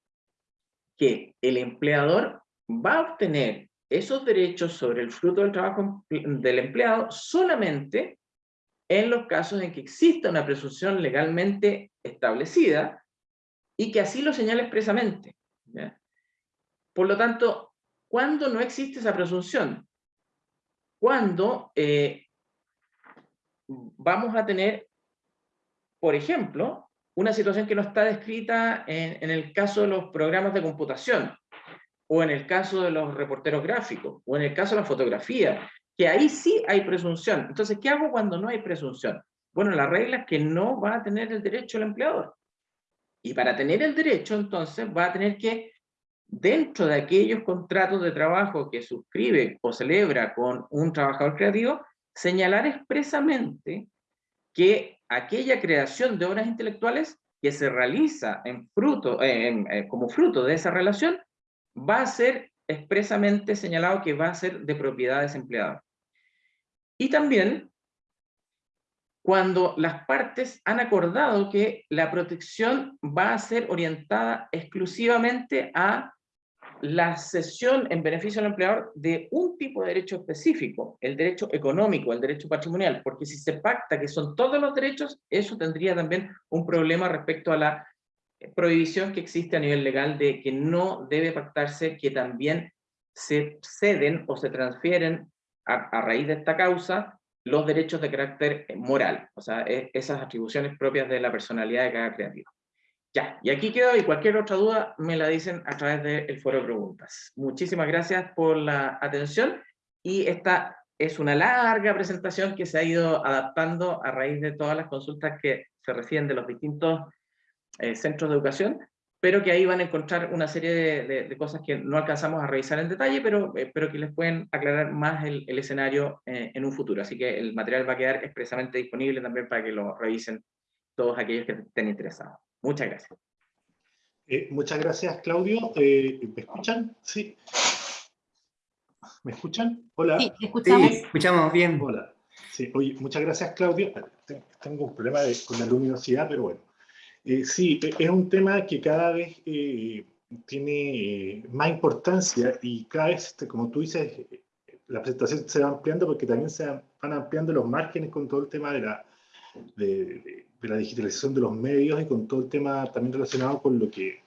que el empleador va a obtener esos derechos sobre el fruto del trabajo del empleado solamente en los casos en que exista una presunción legalmente establecida y que así lo señala expresamente. Por lo tanto, ¿cuándo no existe esa presunción? Cuando eh, vamos a tener, por ejemplo, una situación que no está descrita en, en, el caso de los programas de computación, o en el caso de los reporteros gráficos, o en el caso de la fotografía, que ahí sí hay presunción. Entonces, ¿qué hago cuando no hay presunción? Bueno, la regla es que no va a tener el derecho el empleador. Y para tener el derecho, entonces, va a tener que dentro de aquellos contratos de trabajo que suscribe o celebra con un trabajador creativo, señalar expresamente que aquella creación de obras intelectuales que se realiza eh, como fruto de esa relación, va a ser expresamente señalado que va a ser de propiedad desempleada. Y también cuando las partes han acordado que la protección va a ser orientada exclusivamente a la cesión en beneficio del empleador de un tipo de derecho específico, el derecho económico, el derecho patrimonial, porque si se pacta que son todos los derechos, eso tendría también un problema respecto a la prohibición que existe a nivel legal de que no debe pactarse que también se ceden o se transfieren a, raíz de esta causa los derechos de carácter moral, o sea, e, esas atribuciones propias de la personalidad de cada creativo. Ya, y aquí quedo y cualquier otra duda me la dicen a través del foro de preguntas. Muchísimas gracias por la atención y esta es una larga presentación que se ha ido adaptando a raíz de todas las consultas que se reciben de los distintos eh, centros de educación, pero que ahí van a encontrar una serie de, cosas que no alcanzamos a revisar en detalle, pero, eh, pero que les pueden aclarar más el, escenario eh, en un futuro. Así que el material va a quedar expresamente disponible también para que lo revisen todos aquellos que estén interesados. Muchas gracias. Eh, muchas gracias, Claudio. Eh, ¿Me escuchan? Sí. ¿Me escuchan? Hola. Sí, escuchamos. Sí, escuchamos bien. Hola. Sí, oye, muchas gracias, Claudio. Tengo un problema con la luminosidad, pero bueno. Eh, sí, e, es un tema que cada vez tiene más importancia y cada vez, este, como tú dices, la presentación se va ampliando porque también se van ampliando los márgenes con todo el tema de la, de, la digitalización de los medios y con todo el tema también relacionado con lo que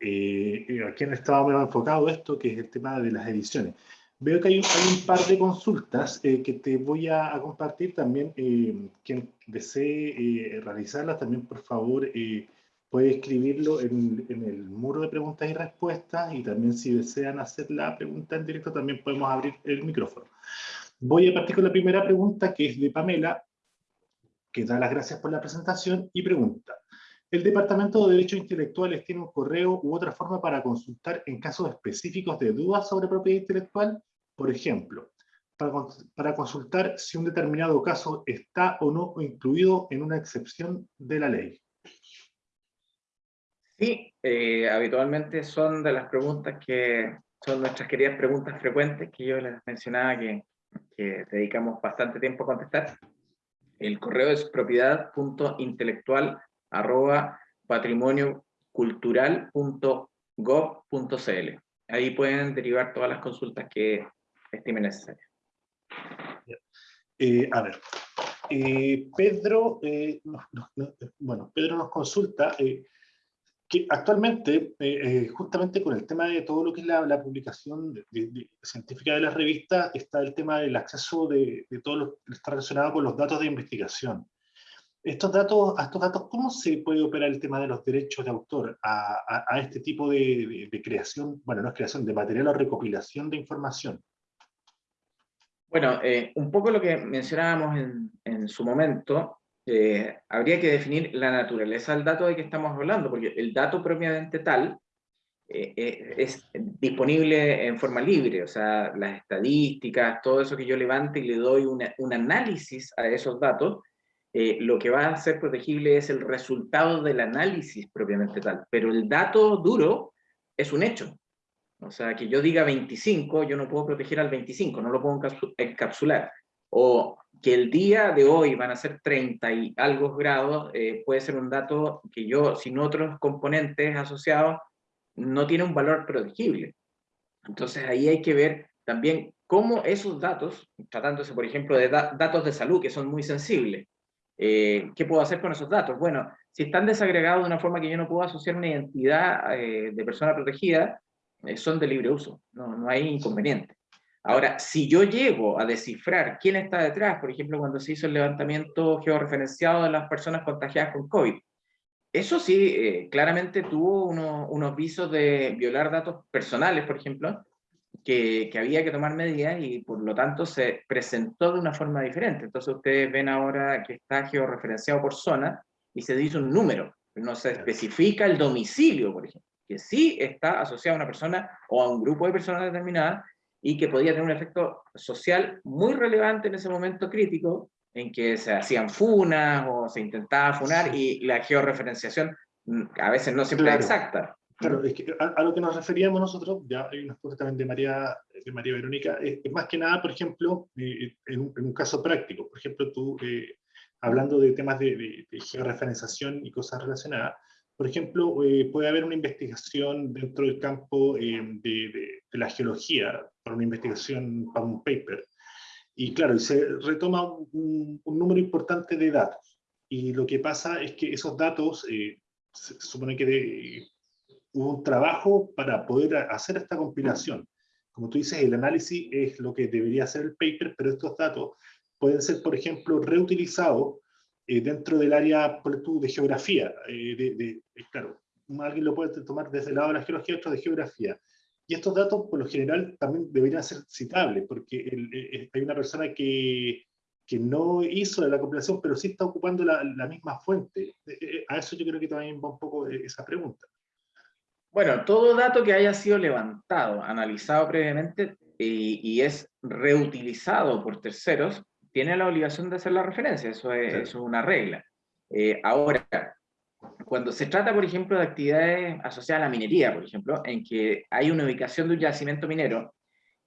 eh, aquí en el Estado me enfocado esto, que es el tema de las ediciones. Veo que hay un, par de consultas eh, que te voy a, compartir también. Eh, quien desee eh, realizarlas, también por favor puede escribirlo en, en, el muro de preguntas y respuestas y también si desean hacer la pregunta en directo también podemos abrir el micrófono. Voy a partir con la primera pregunta que es de Pamela, que da las gracias por la presentación y pregunta. El Departamento de Derechos Intelectuales tiene un correo u otra forma para consultar en casos específicos de dudas sobre propiedad intelectual. Por ejemplo, para, consultar si un determinado caso está o no incluido en una excepción de la ley. Sí, eh, habitualmente son de las preguntas que son nuestras queridas preguntas frecuentes que yo les mencionaba que, que dedicamos bastante tiempo a contestar. El correo es propiedad.intelectual arroba patrimoniocultural.gov.cl. Ahí pueden derivar todas las consultas que estimen necesarias. Eh, a ver, eh, Pedro, eh, bueno, Pedro nos consulta que actualmente, justamente con el tema de todo lo que es la, publicación científica de las revistas, está el tema del acceso de, todo lo que está relacionado con los datos de investigación. Estos datos, a estos datos, ¿cómo se puede operar el tema de los derechos de autor a, a, este tipo de, creación, bueno, no es creación, de material o recopilación de información? Bueno, eh, un poco lo que mencionábamos en, en su momento, eh, habría que definir la naturaleza del dato de que estamos hablando, porque el dato propiamente tal eh, es disponible en forma libre, o sea, las estadísticas, todo eso que yo levante y le doy una, un análisis a esos datos, lo que va a ser protegible es el resultado del análisis propiamente tal, pero el dato duro es un hecho. O sea, que yo diga 25, yo no puedo proteger al 25, no lo puedo encapsular. O que el día de hoy van a ser 30 y algo grados, eh, puede ser un dato que yo, sin otros componentes asociados, no tiene un valor protegible. Entonces ahí hay que ver también cómo esos datos, tratándose por ejemplo de datos de salud que son muy sensibles, eh, ¿Qué puedo hacer con esos datos? Bueno, si están desagregados de una forma que yo no puedo asociar una identidad eh, de persona protegida, son de libre uso, no, no hay inconveniente. Ahora, si yo llego a descifrar quién está detrás, por ejemplo, cuando se hizo el levantamiento georreferenciado de las personas contagiadas con COVID, eso sí, claramente tuvo unos visos de violar datos personales, por ejemplo, que, había que tomar medidas y por lo tanto se presentó de una forma diferente. Entonces ustedes ven ahora que está georreferenciado por zona y se dice un número, no se especifica el domicilio, por ejemplo, que sí está asociado a una persona o a un grupo de personas determinadas y que podía tener un efecto social muy relevante en ese momento crítico en que se hacían funas o se intentaba funar y la georreferenciación mm, a veces no siempre es exacta. Claro, es que a, lo que nos referíamos nosotros, ya hay una pregunta también de María, de María Verónica, es, más que nada, por ejemplo, eh, en, un, caso práctico, por ejemplo, tú, eh, hablando de temas de, georreferenciación y cosas relacionadas, por ejemplo, eh, puede haber una investigación dentro del campo de, la geología, para una investigación, para un paper, y claro, se retoma un, un, número importante de datos, y lo que pasa es que esos datos, se supone que de, hubo un trabajo para poder hacer esta compilación. Como tú dices, el análisis es lo que debería hacer el paper, pero estos datos pueden ser, por ejemplo, reutilizados eh, dentro del área de geografía. Eh, de, claro, alguien lo puede tomar desde el lado de la geología, otro de geografía. Y estos datos, por lo general, también deberían ser citables, porque eh, hay una persona que, que no hizo la compilación, pero sí está ocupando la, la misma fuente. A eso yo creo que también va un poco esa pregunta. Bueno, todo dato que haya sido levantado, analizado previamente y, es reutilizado por terceros, tiene la obligación de hacer la referencia, eso es, una regla. Eh, ahora, cuando se trata, por ejemplo, de actividades asociadas a la minería, por ejemplo, en que hay una ubicación de un yacimiento minero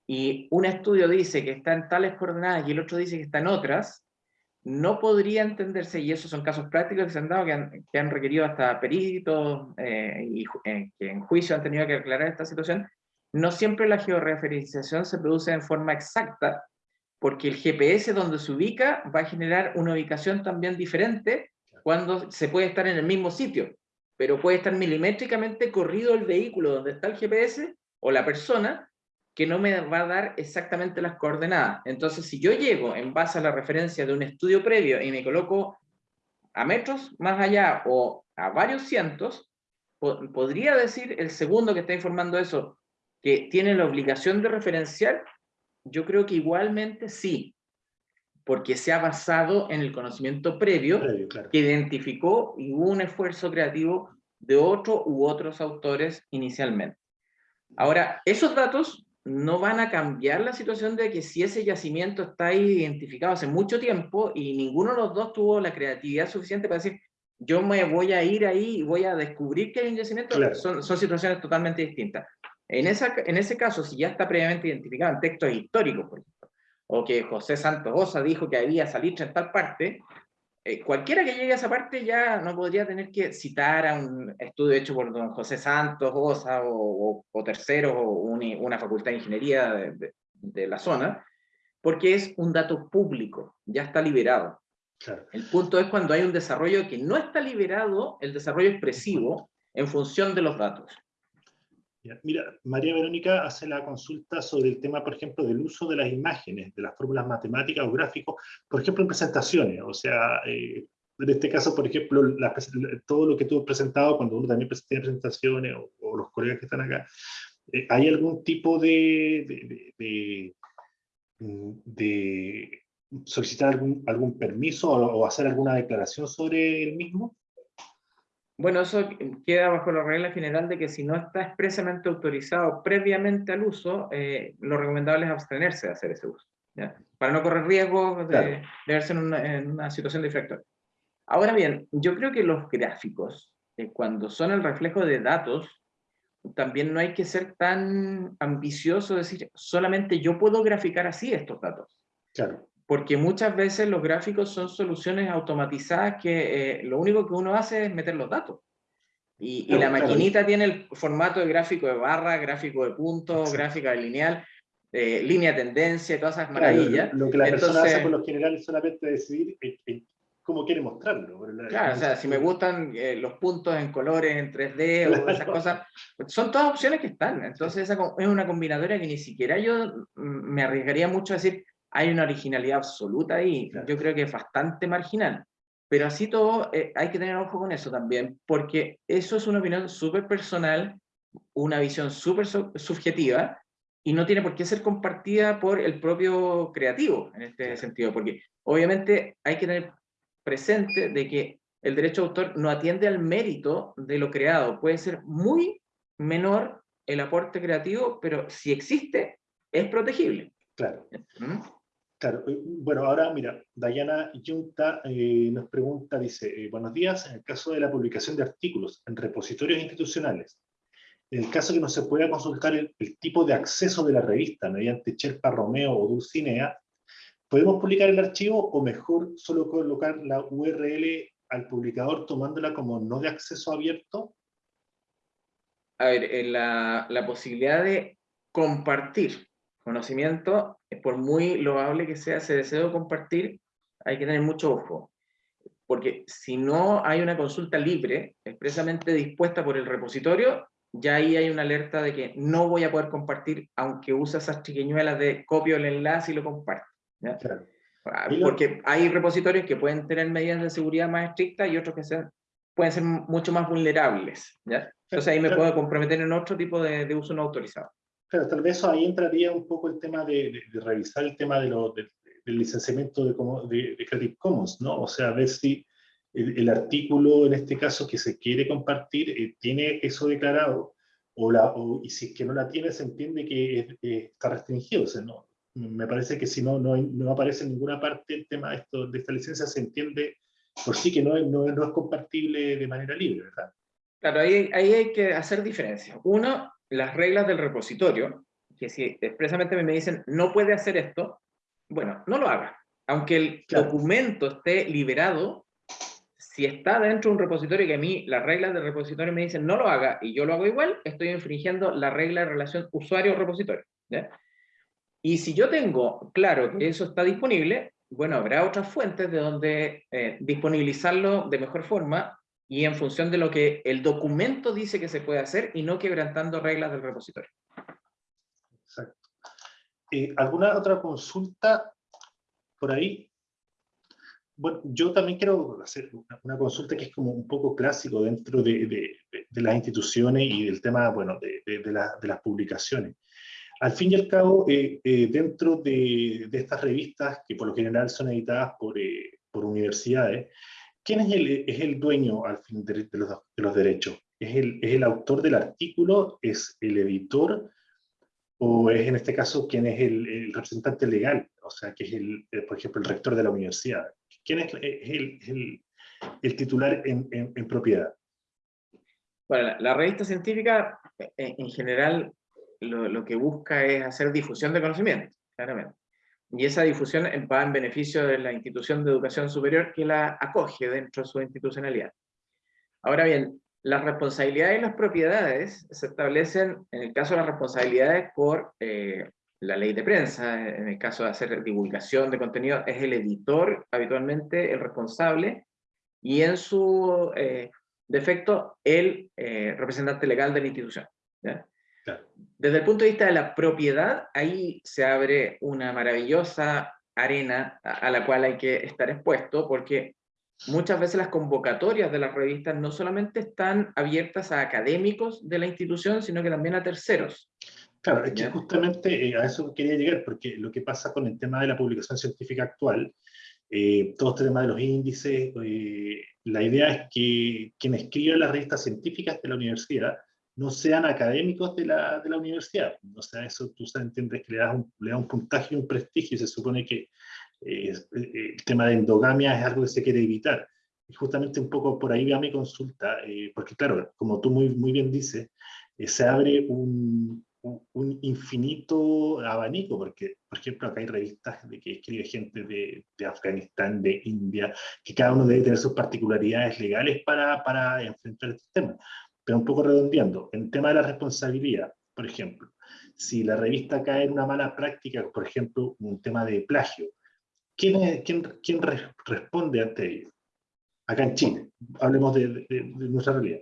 y un estudio dice que está en tales coordenadas y el otro dice que está en otras, no podría entenderse, y esos son casos prácticos que se han dado, que han, requerido hasta peritos eh, y eh, que en juicio han tenido que aclarar esta situación, no siempre la georreferenciación se produce en forma exacta, porque el GPS donde se ubica va a generar una ubicación también diferente cuando se puede estar en el mismo sitio, pero puede estar milimétricamente corrido el vehículo donde está el GPS o la persona, que no me va a dar exactamente las coordenadas. Entonces, si yo llego en base a la referencia de un estudio previo y me coloco a metros más allá o a varios cientos, podría decir el segundo que está informando eso, que tiene la obligación de referenciar, yo creo que igualmente sí, porque se ha basado en el conocimiento previo, que identificó y hubo un esfuerzo creativo de otro u otros autores inicialmente. Ahora, esos datos no van a cambiar la situación de que si ese yacimiento está identificado hace mucho tiempo y ninguno de los dos tuvo la creatividad suficiente para decir, yo me voy a ir ahí y voy a descubrir que hay un yacimiento, son, son, situaciones totalmente distintas. En, esa, en ese caso, si ya está previamente identificado en textos históricos, por ejemplo, o que José Santos Osa dijo que había salitre en tal parte, eh, cualquiera que llegue a esa parte ya no podría tener que citar a un estudio hecho por don José Santos Osa o, o, tercero o una facultad de ingeniería de, de, la zona, porque es un dato público, ya está liberado. El punto es cuando hay un desarrollo que no está liberado, el desarrollo expresivo, en función de los datos. Mira, María Verónica hace la consulta sobre el tema, por ejemplo, del uso de las imágenes, de las fórmulas matemáticas o gráficos, por ejemplo, en presentaciones. O sea, eh, en este caso, por ejemplo, todo lo que tú has presentado, cuando uno también presenta presentaciones, o, los colegas que están acá, eh, ¿hay algún tipo de, solicitar algún permiso o hacer alguna declaración sobre el mismo? Bueno, eso queda bajo la regla general de que si no está expresamente autorizado previamente al uso, eh, lo recomendable es abstenerse de hacer ese uso, para no correr riesgo de, verse en una, situación de infractor. Ahora bien, yo creo que los gráficos, eh, cuando son el reflejo de datos, también no hay que ser tan ambicioso, decir, solamente yo puedo graficar así estos datos. Claro porque muchas veces los gráficos son soluciones automatizadas que eh, lo único que uno hace es meter los datos. Y, la maquinita tiene el formato de gráfico de barra, gráfico de puntos, gráfica de lineal, eh, línea de tendencia, todas esas maravillas. lo que la persona hace por lo general es solamente decidir cómo quiere mostrarlo. Claro, o sea, si me (laughs) gustan eh, los puntos en colores, en 3D o esas cosas, son todas opciones que están. Entonces esa es una combinatoria que ni siquiera yo mm, me arriesgaría mucho a decir, hay una originalidad absoluta ahí, yo creo que es bastante marginal. Pero así todo, eh, hay que tener ojo con eso también, porque eso es una opinión súper personal, una visión súper subjetiva, y no tiene por qué ser compartida por el propio creativo, en este sentido, porque obviamente hay que tener presente de que el derecho de autor no atiende al mérito de lo creado, puede ser muy menor el aporte creativo, pero si existe, es protegible. Claro. ¿Mm? Claro, eh, bueno, ahora mira, Dayana Yunta eh, nos pregunta, dice, eh, buenos días, en el caso de la publicación de artículos en repositorios institucionales, en el caso que no se pueda consultar el, tipo de acceso de la revista mediante Sherpa Romeo o Dulcinea, ¿podemos publicar el archivo o mejor solo colocar la URL al publicador tomándola como no de acceso abierto? A ver, la posibilidad de compartir conocimiento, por muy loable que sea ese deseo de compartir, hay que tener mucho ojo. Porque si no hay una consulta libre, expresamente dispuesta por el repositorio, ya ahí hay una alerta de que no voy a poder compartir, aunque use esas chiquiñuelas de copio el enlace y lo comparto. Ah, porque hay repositorios que pueden tener medidas de seguridad más estrictas y otros que sean, pueden ser mucho más vulnerables. ¿ya? Entonces ahí me puedo comprometer en otro tipo de, de uso no autorizado. Claro, tal vez ahí entraría un poco el tema de, revisar el tema de lo, del licenciamiento de, de, Creative Commons, ¿no? O sea, ver si el, artículo, en este caso, que se quiere compartir, eh, tiene eso declarado, o la, y si es que no la tiene, se entiende que está restringido. O sea, no, me parece que si no, no, no, aparece en ninguna parte el tema de, esto, de esta licencia, se entiende por sí que no, no, no es compartible de manera libre, ¿verdad? Claro, ahí, ahí hay que hacer diferencias. Uno, las reglas del repositorio, que si expresamente me dicen no puede hacer esto, bueno, no lo haga. Aunque el documento esté liberado, si está dentro de un repositorio que a mí las reglas del repositorio me dicen no lo haga y yo lo hago igual, estoy infringiendo la regla de relación usuario-repositorio. Y si yo tengo claro que eso está disponible, bueno, habrá otras fuentes de donde eh, disponibilizarlo de mejor forma y en función de lo que el documento dice que se puede hacer y no quebrantando reglas del repositorio. Exacto. Eh, ¿Alguna otra consulta por ahí? Bueno, yo también quiero hacer una, consulta que es como un poco clásico dentro de, de, las instituciones y del tema, bueno, de, de las publicaciones. Al fin y al cabo, eh, eh, dentro de, estas revistas, que por lo general son editadas por, eh, por universidades, ¿quién es el, es el, dueño al fin de, los, de los, derechos? ¿Es el, ¿Es el, autor del artículo? ¿Es el editor? ¿O es en este caso quién es el, representante legal? O sea, que es, el, por ejemplo, el rector de la universidad. ¿Quién es, el, titular en, en, propiedad? Bueno, la, la revista científica en general lo, que busca es hacer difusión de conocimiento, claramente. Y esa difusión va en beneficio de la institución de educación superior que la acoge dentro de su institucionalidad. Ahora bien, las responsabilidades y las propiedades se establecen, en el caso de las responsabilidades, por eh, la ley de prensa, en el caso de hacer divulgación de contenido, es el editor habitualmente el responsable, y en su eh, defecto, el eh, representante legal de la institución. ¿ya? Desde el punto de vista de la propiedad, ahí se abre una maravillosa arena a la cual hay que estar expuesto, porque muchas veces las convocatorias de las revistas no solamente están abiertas a académicos de la institución, sino que también a terceros. Claro, es que justamente eh, a eso quería llegar, porque lo que pasa con el tema de la publicación científica actual, eh, todo este tema de los índices, eh, la idea es que quien escribe las revistas científicas de la universidad no sean académicos de la, de la universidad. O sea, eso tú entiendes que le das un, le da un puntaje y un prestigio y se supone que eh, eh, el tema de endogamia es algo que se quiere evitar. Y justamente un poco por ahí va mi consulta, eh, porque claro, como tú muy, muy bien dices, se abre un, un, infinito abanico, porque, por ejemplo, acá hay revistas de que escribe gente de, de, Afganistán, de India, que cada uno debe tener sus particularidades legales para, para enfrentar este tema pero un poco redondeando, en tema de la responsabilidad, por ejemplo, si la revista cae en una mala práctica, por ejemplo, un tema de plagio, ¿quién, responde ante ello? Acá en Chile, hablemos de, nuestra realidad.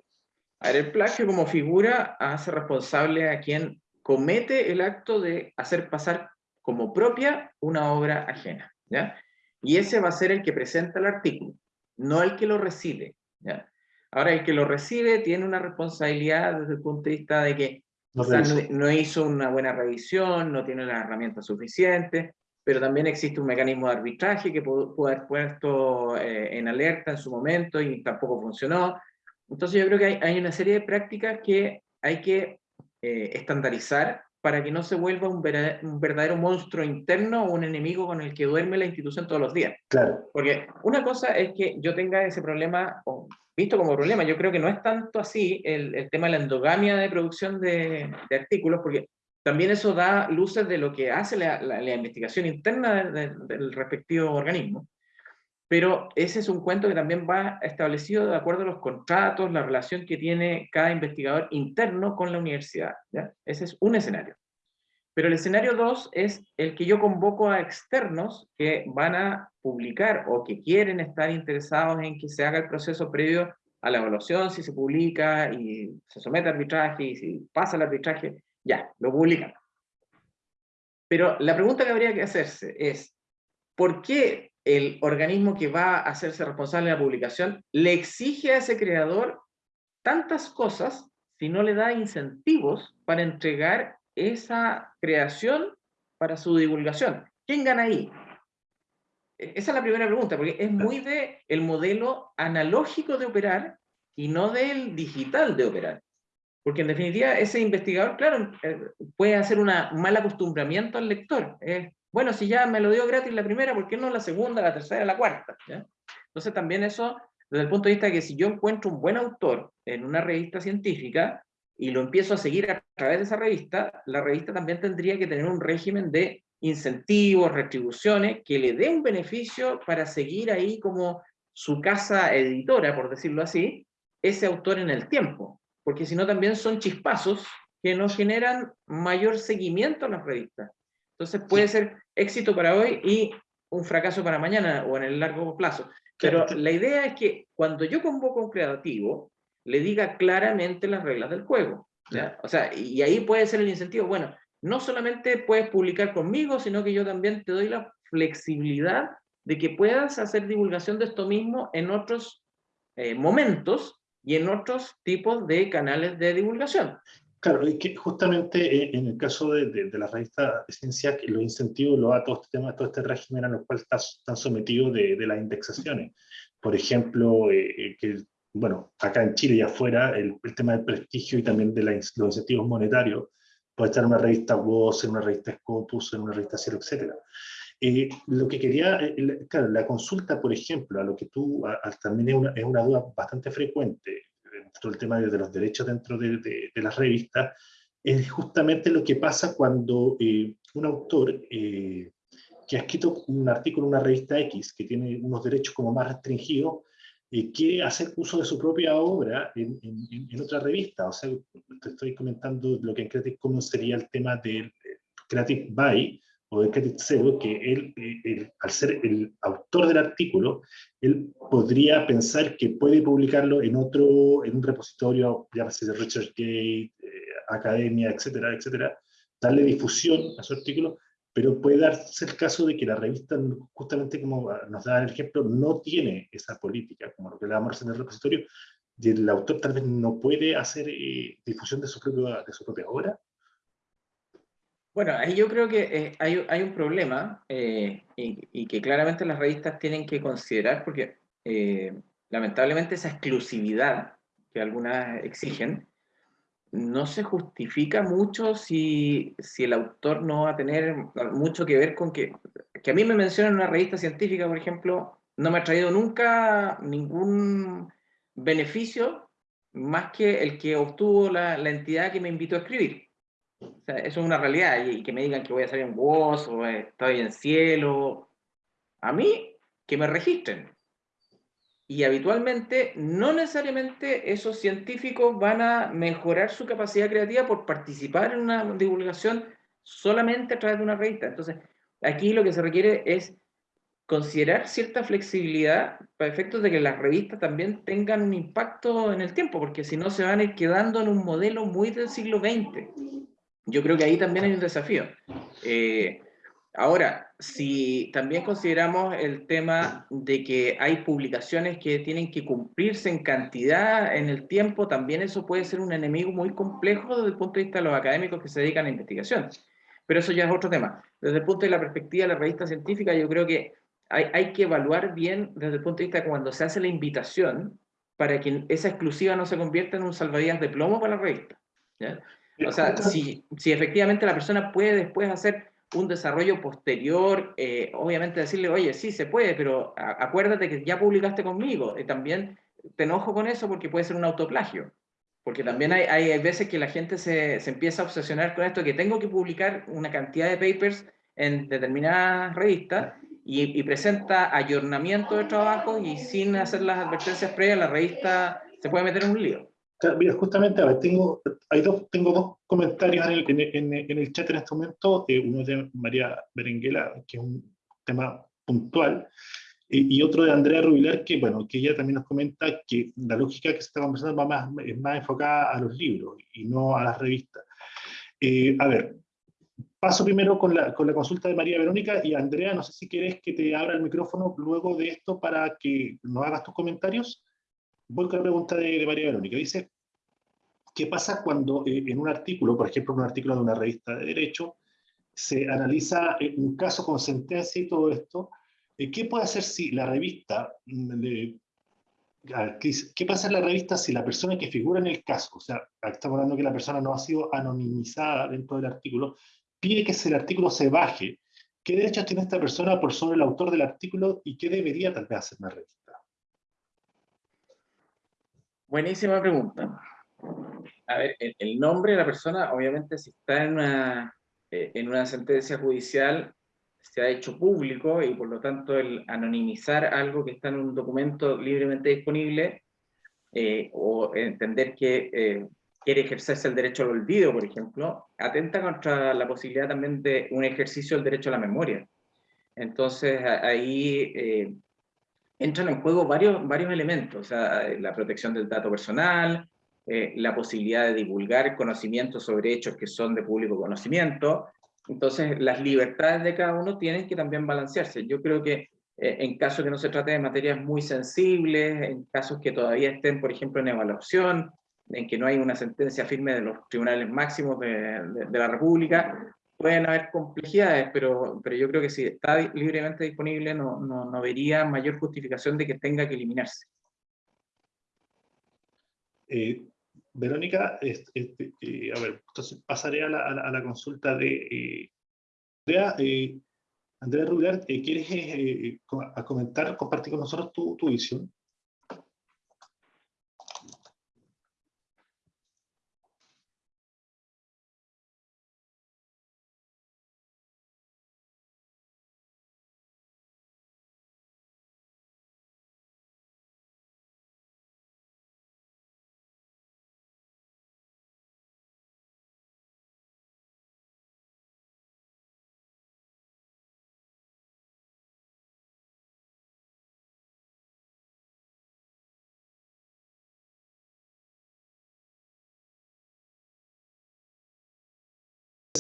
A ver, el plagio como figura hace responsable a quien comete el acto de hacer pasar como propia una obra ajena. ¿ya? Y ese va a ser el que presenta el artículo, no el que lo recibe. ¿ya? Ahora, el que lo recibe tiene una responsabilidad desde el punto de vista de que no, hizo una buena revisión, no tiene las herramientas suficientes, pero también existe un mecanismo de arbitraje que pudo, haber puesto eh, en alerta en su momento y tampoco funcionó. Entonces yo creo que hay, una serie de prácticas que hay que eh, estandarizar para que no se vuelva un verdadero, monstruo interno o un enemigo con el que duerme la institución todos los días. Claro. Porque una cosa es que yo tenga ese problema, visto como problema. Yo creo que no es tanto así el, el tema de la endogamia de producción de, de, artículos, porque también eso da luces de lo que hace la, la, investigación interna del respectivo organismo. Pero ese es un cuento que también va establecido de acuerdo a los contratos, la relación que tiene cada investigador interno con la universidad. ¿ya? Ese es un escenario. Pero el escenario 2 es el que yo convoco a externos que van a publicar o que quieren estar interesados en que se haga el proceso previo a la evaluación, si se publica y se somete a arbitraje y si pasa el arbitraje, ya, lo publican. Pero la pregunta que habría que hacerse es, ¿por qué el organismo que va a hacerse responsable de la publicación le exige a ese creador tantas cosas si no le da incentivos para entregar esa creación para su divulgación. ¿Quién gana ahí? E, esa es la primera pregunta, porque es muy de el modelo analógico de operar y no del digital de operar. Porque en definitiva ese investigador, claro, eh, puede hacer un mal acostumbramiento al lector. Bueno, si ya me lo dio gratis la primera, ¿por qué no la segunda, la tercera, la cuarta? Entonces también eso, desde el punto de vista de que si yo encuentro un buen autor en una revista científica, y lo empiezo a seguir a través de esa revista, la revista también tendría que tener un régimen de incentivos, retribuciones, que le dé un beneficio para seguir ahí como su casa editora, por decirlo así, ese autor en el tiempo. Porque si no también son chispazos que no generan mayor seguimiento a las revistas. Entonces puede ser éxito para hoy y un fracaso para mañana o en el largo plazo. Pero la idea es que cuando yo convoco a un creativo, le diga claramente las reglas del juego. O sea, y ahí puede ser el incentivo, bueno, no solamente puedes publicar conmigo, sino que yo también te doy la flexibilidad de que puedas hacer divulgación de esto mismo en otros eh, momentos y en otros tipos de canales de divulgación. Claro, es que justamente eh, en el caso de, de, la revista de ciencia, los incentivos lo da todo este tema, todo este régimen a los cual están sometidos de, de, las indexaciones. Por ejemplo, eh, que, bueno, acá en Chile y afuera, el, el tema del prestigio y también de los incentivos monetarios, puede estar en una revista Voz, en una revista Scopus, en una revista Cielo, etc. Eh, lo que quería, eh, claro, la consulta, por ejemplo, a lo que tú, también es una, es una, duda bastante frecuente dentro del tema de, los derechos dentro de, de, las revistas, es justamente lo que pasa cuando eh, un autor que ha escrito un artículo en una revista X, que tiene unos derechos como más restringidos, quiere hacer uso de su propia obra en, en, otra revista. O sea, te estoy comentando lo que en Creative Commons sería el tema del Creative By o del Creative Zero, que él, al ser el autor del artículo, él podría pensar que puede publicarlo en otro, en un repositorio, llámese de ResearchGate, eh, Academia, etcétera, etcétera, darle difusión a su artículo, pero puede darse el caso de que la revista, justamente como nos da el ejemplo, no tiene esa política, como lo que le damos en el repositorio, y el autor tal vez no puede hacer eh, difusión de su, propia, de su propia obra. Bueno, ahí yo creo que eh, hay, un problema eh, y, que claramente las revistas tienen que considerar porque lamentablemente esa exclusividad que algunas exigen no se justifica mucho si, si, el autor no va a tener mucho que ver con que, que a mí me mencionan una revista científica, por ejemplo, no me ha traído nunca ningún beneficio más que el que obtuvo la, la entidad que me invitó a escribir. O sea, eso es una realidad, y, que me digan que voy a salir en voz o estoy en cielo. A mí, que me registren y habitualmente no necesariamente esos científicos van a mejorar su capacidad creativa por participar en una divulgación solamente a través de una revista. Entonces, aquí lo que se requiere es considerar cierta flexibilidad para efectos de que las revistas también tengan un impacto en el tiempo, porque si no se van a ir quedando en un modelo muy del siglo XX. Yo creo que ahí también hay un desafío. Eh, Ahora, si también consideramos el tema de que hay publicaciones que tienen que cumplirse en cantidad en el tiempo, también eso puede ser un enemigo muy complejo desde el punto de vista de los académicos que se dedican a investigación. Pero eso ya es otro tema. Desde el punto de la perspectiva de la revista científica, yo creo que hay, que evaluar bien desde el punto de vista de cuando se hace la invitación para que esa exclusiva no se convierta en un salvavidas de plomo para la revista. O sea, si, si efectivamente la persona puede después hacer un desarrollo posterior, eh, obviamente decirle, oye, sí se puede, pero acuérdate que ya publicaste conmigo, y también te enojo con eso porque puede ser un autoplagio, porque también hay, hay veces que la gente se, se, empieza a obsesionar con esto, que tengo que publicar una cantidad de papers en determinadas revistas, y, y presenta ayornamiento de trabajo y sin hacer las advertencias previas, la revista se puede meter en un lío. Mira, justamente, a ver, tengo, hay dos, tengo dos comentarios en el, en, en el chat en este momento. Eh, uno de María Berenguela, que es un tema puntual, y, otro de Andrea Rubilar, que, bueno, que ella también nos comenta que la lógica que se está conversando va más, es más enfocada a los libros y no a las revistas. Eh, a ver, paso primero con la, con la consulta de María Verónica y Andrea, no sé si quieres que te abra el micrófono luego de esto para que nos hagas tus comentarios. Voy con la pregunta de, de María Verónica. Dice, ¿Qué pasa cuando eh, en un artículo, por ejemplo, en un artículo de una revista de Derecho, se analiza eh, un caso con sentencia y todo esto? Eh, ¿Qué puede hacer si la revista, mm, qué pasa en la revista si la persona que figura en el caso, o sea, estamos hablando que la persona no ha sido anonimizada dentro del artículo, pide que el artículo se baje? ¿Qué derechos tiene esta persona por sobre el autor del artículo y qué debería tal vez hacer la revista? Buenísima pregunta a ver, el, nombre de la persona, obviamente, si está en una, eh, en una sentencia judicial, se ha hecho público y por lo tanto el anonimizar algo que está en un documento libremente disponible eh, o entender que eh, quiere ejercerse el derecho al olvido, por ejemplo, atenta contra la posibilidad también de un ejercicio del derecho a la memoria. Entonces ahí entran en juego varios, varios elementos, o sea, la protección del dato personal, eh, la posibilidad de divulgar conocimiento sobre hechos que son de público conocimiento. Entonces, las libertades de cada uno tienen que también balancearse. Yo creo que eh, en casos que no se trate de materias muy sensibles, en casos que todavía estén, por ejemplo, en evaluación, en que no hay una sentencia firme de los tribunales máximos de, la República, pueden haber complejidades, pero, pero yo creo que si está libremente disponible no, no, no vería mayor justificación de que tenga que eliminarse. Eh, Verónica, este, eh, a ver, entonces pasaré a la, consulta de Andrea. Andrea Rubilar, ¿quieres comentar, compartir con nosotros tu visión?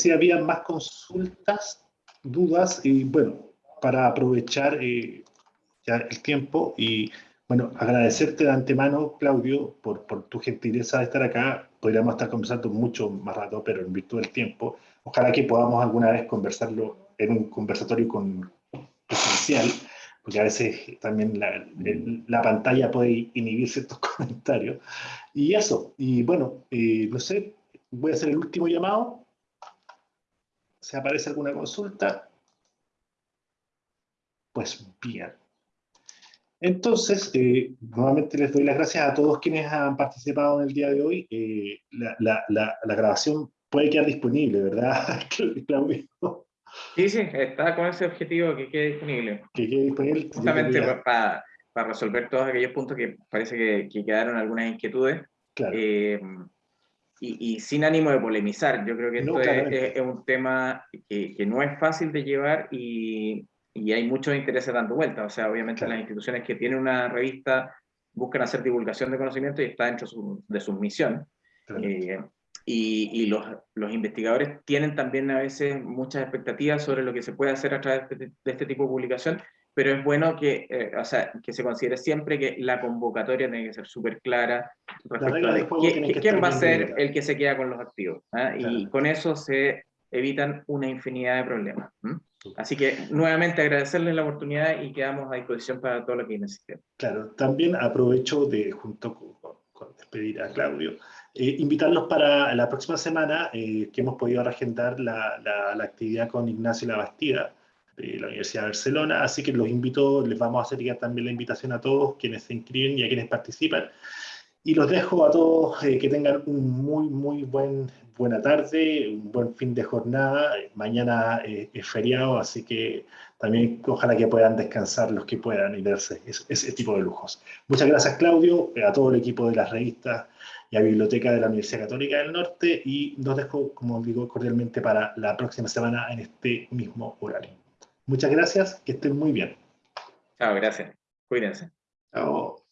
Si había más consultas, dudas, y bueno, para aprovechar eh, ya el tiempo y bueno, agradecerte de antemano, Claudio, por, por, tu gentileza de estar acá. Podríamos estar conversando mucho más rato, pero en virtud del tiempo, ojalá que podamos alguna vez conversarlo en un conversatorio con presencial, porque a veces también la, la pantalla puede inhibir ciertos (laughs) comentarios. Y eso, y bueno, eh, no sé, voy a hacer el último llamado ¿Se aparece alguna consulta? Pues bien. Entonces, eh, nuevamente les doy las gracias a todos quienes han participado en el día de hoy. Eh, la, grabación puede quedar disponible, ¿verdad, (laughs) Claudio? Sí, sí, está con ese objetivo que quede disponible. Que quede disponible. Justamente para, resolver todos aquellos puntos que parece que, quedaron algunas inquietudes. Claro. Eh, y, sin ánimo de polemizar, yo creo que esto es, un tema que, que, no es fácil de llevar y, y hay muchos intereses dando vuelta. O sea, obviamente las instituciones que tienen una revista buscan hacer divulgación de conocimiento y está dentro de su misión. Eh, y, y los, los, investigadores tienen también a veces muchas expectativas sobre lo que se puede hacer a través de, de este tipo de publicación pero es bueno que, eh, o sea, que se considere siempre que la convocatoria tiene que ser súper clara respecto a quién va a ser el que se queda con los activos. ¿ah? Y con eso se evitan una infinidad de problemas. Así que nuevamente agradecerles la oportunidad y quedamos a disposición para todo lo que necesiten. Claro, también aprovecho de, junto con, despedir a Claudio, eh, invitarlos para la próxima semana eh, que hemos podido agendar la, la, la actividad con Ignacio Labastida, de la Universidad de Barcelona, así que los invito, les vamos a hacer llegar también la invitación a todos quienes se inscriben y a quienes participan, y los dejo a todos eh, que tengan un muy, muy buen, buena tarde, un buen fin de jornada, mañana eh, es feriado, así que también ojalá que puedan descansar los que puedan y darse ese, tipo de lujos. Muchas gracias Claudio, a todo el equipo de las revistas y a Biblioteca de la Universidad Católica del Norte, y nos dejo, como digo, cordialmente para la próxima semana en este mismo horario. Muchas gracias, que estén muy bien. Chao, gracias. Cuídense. Chao.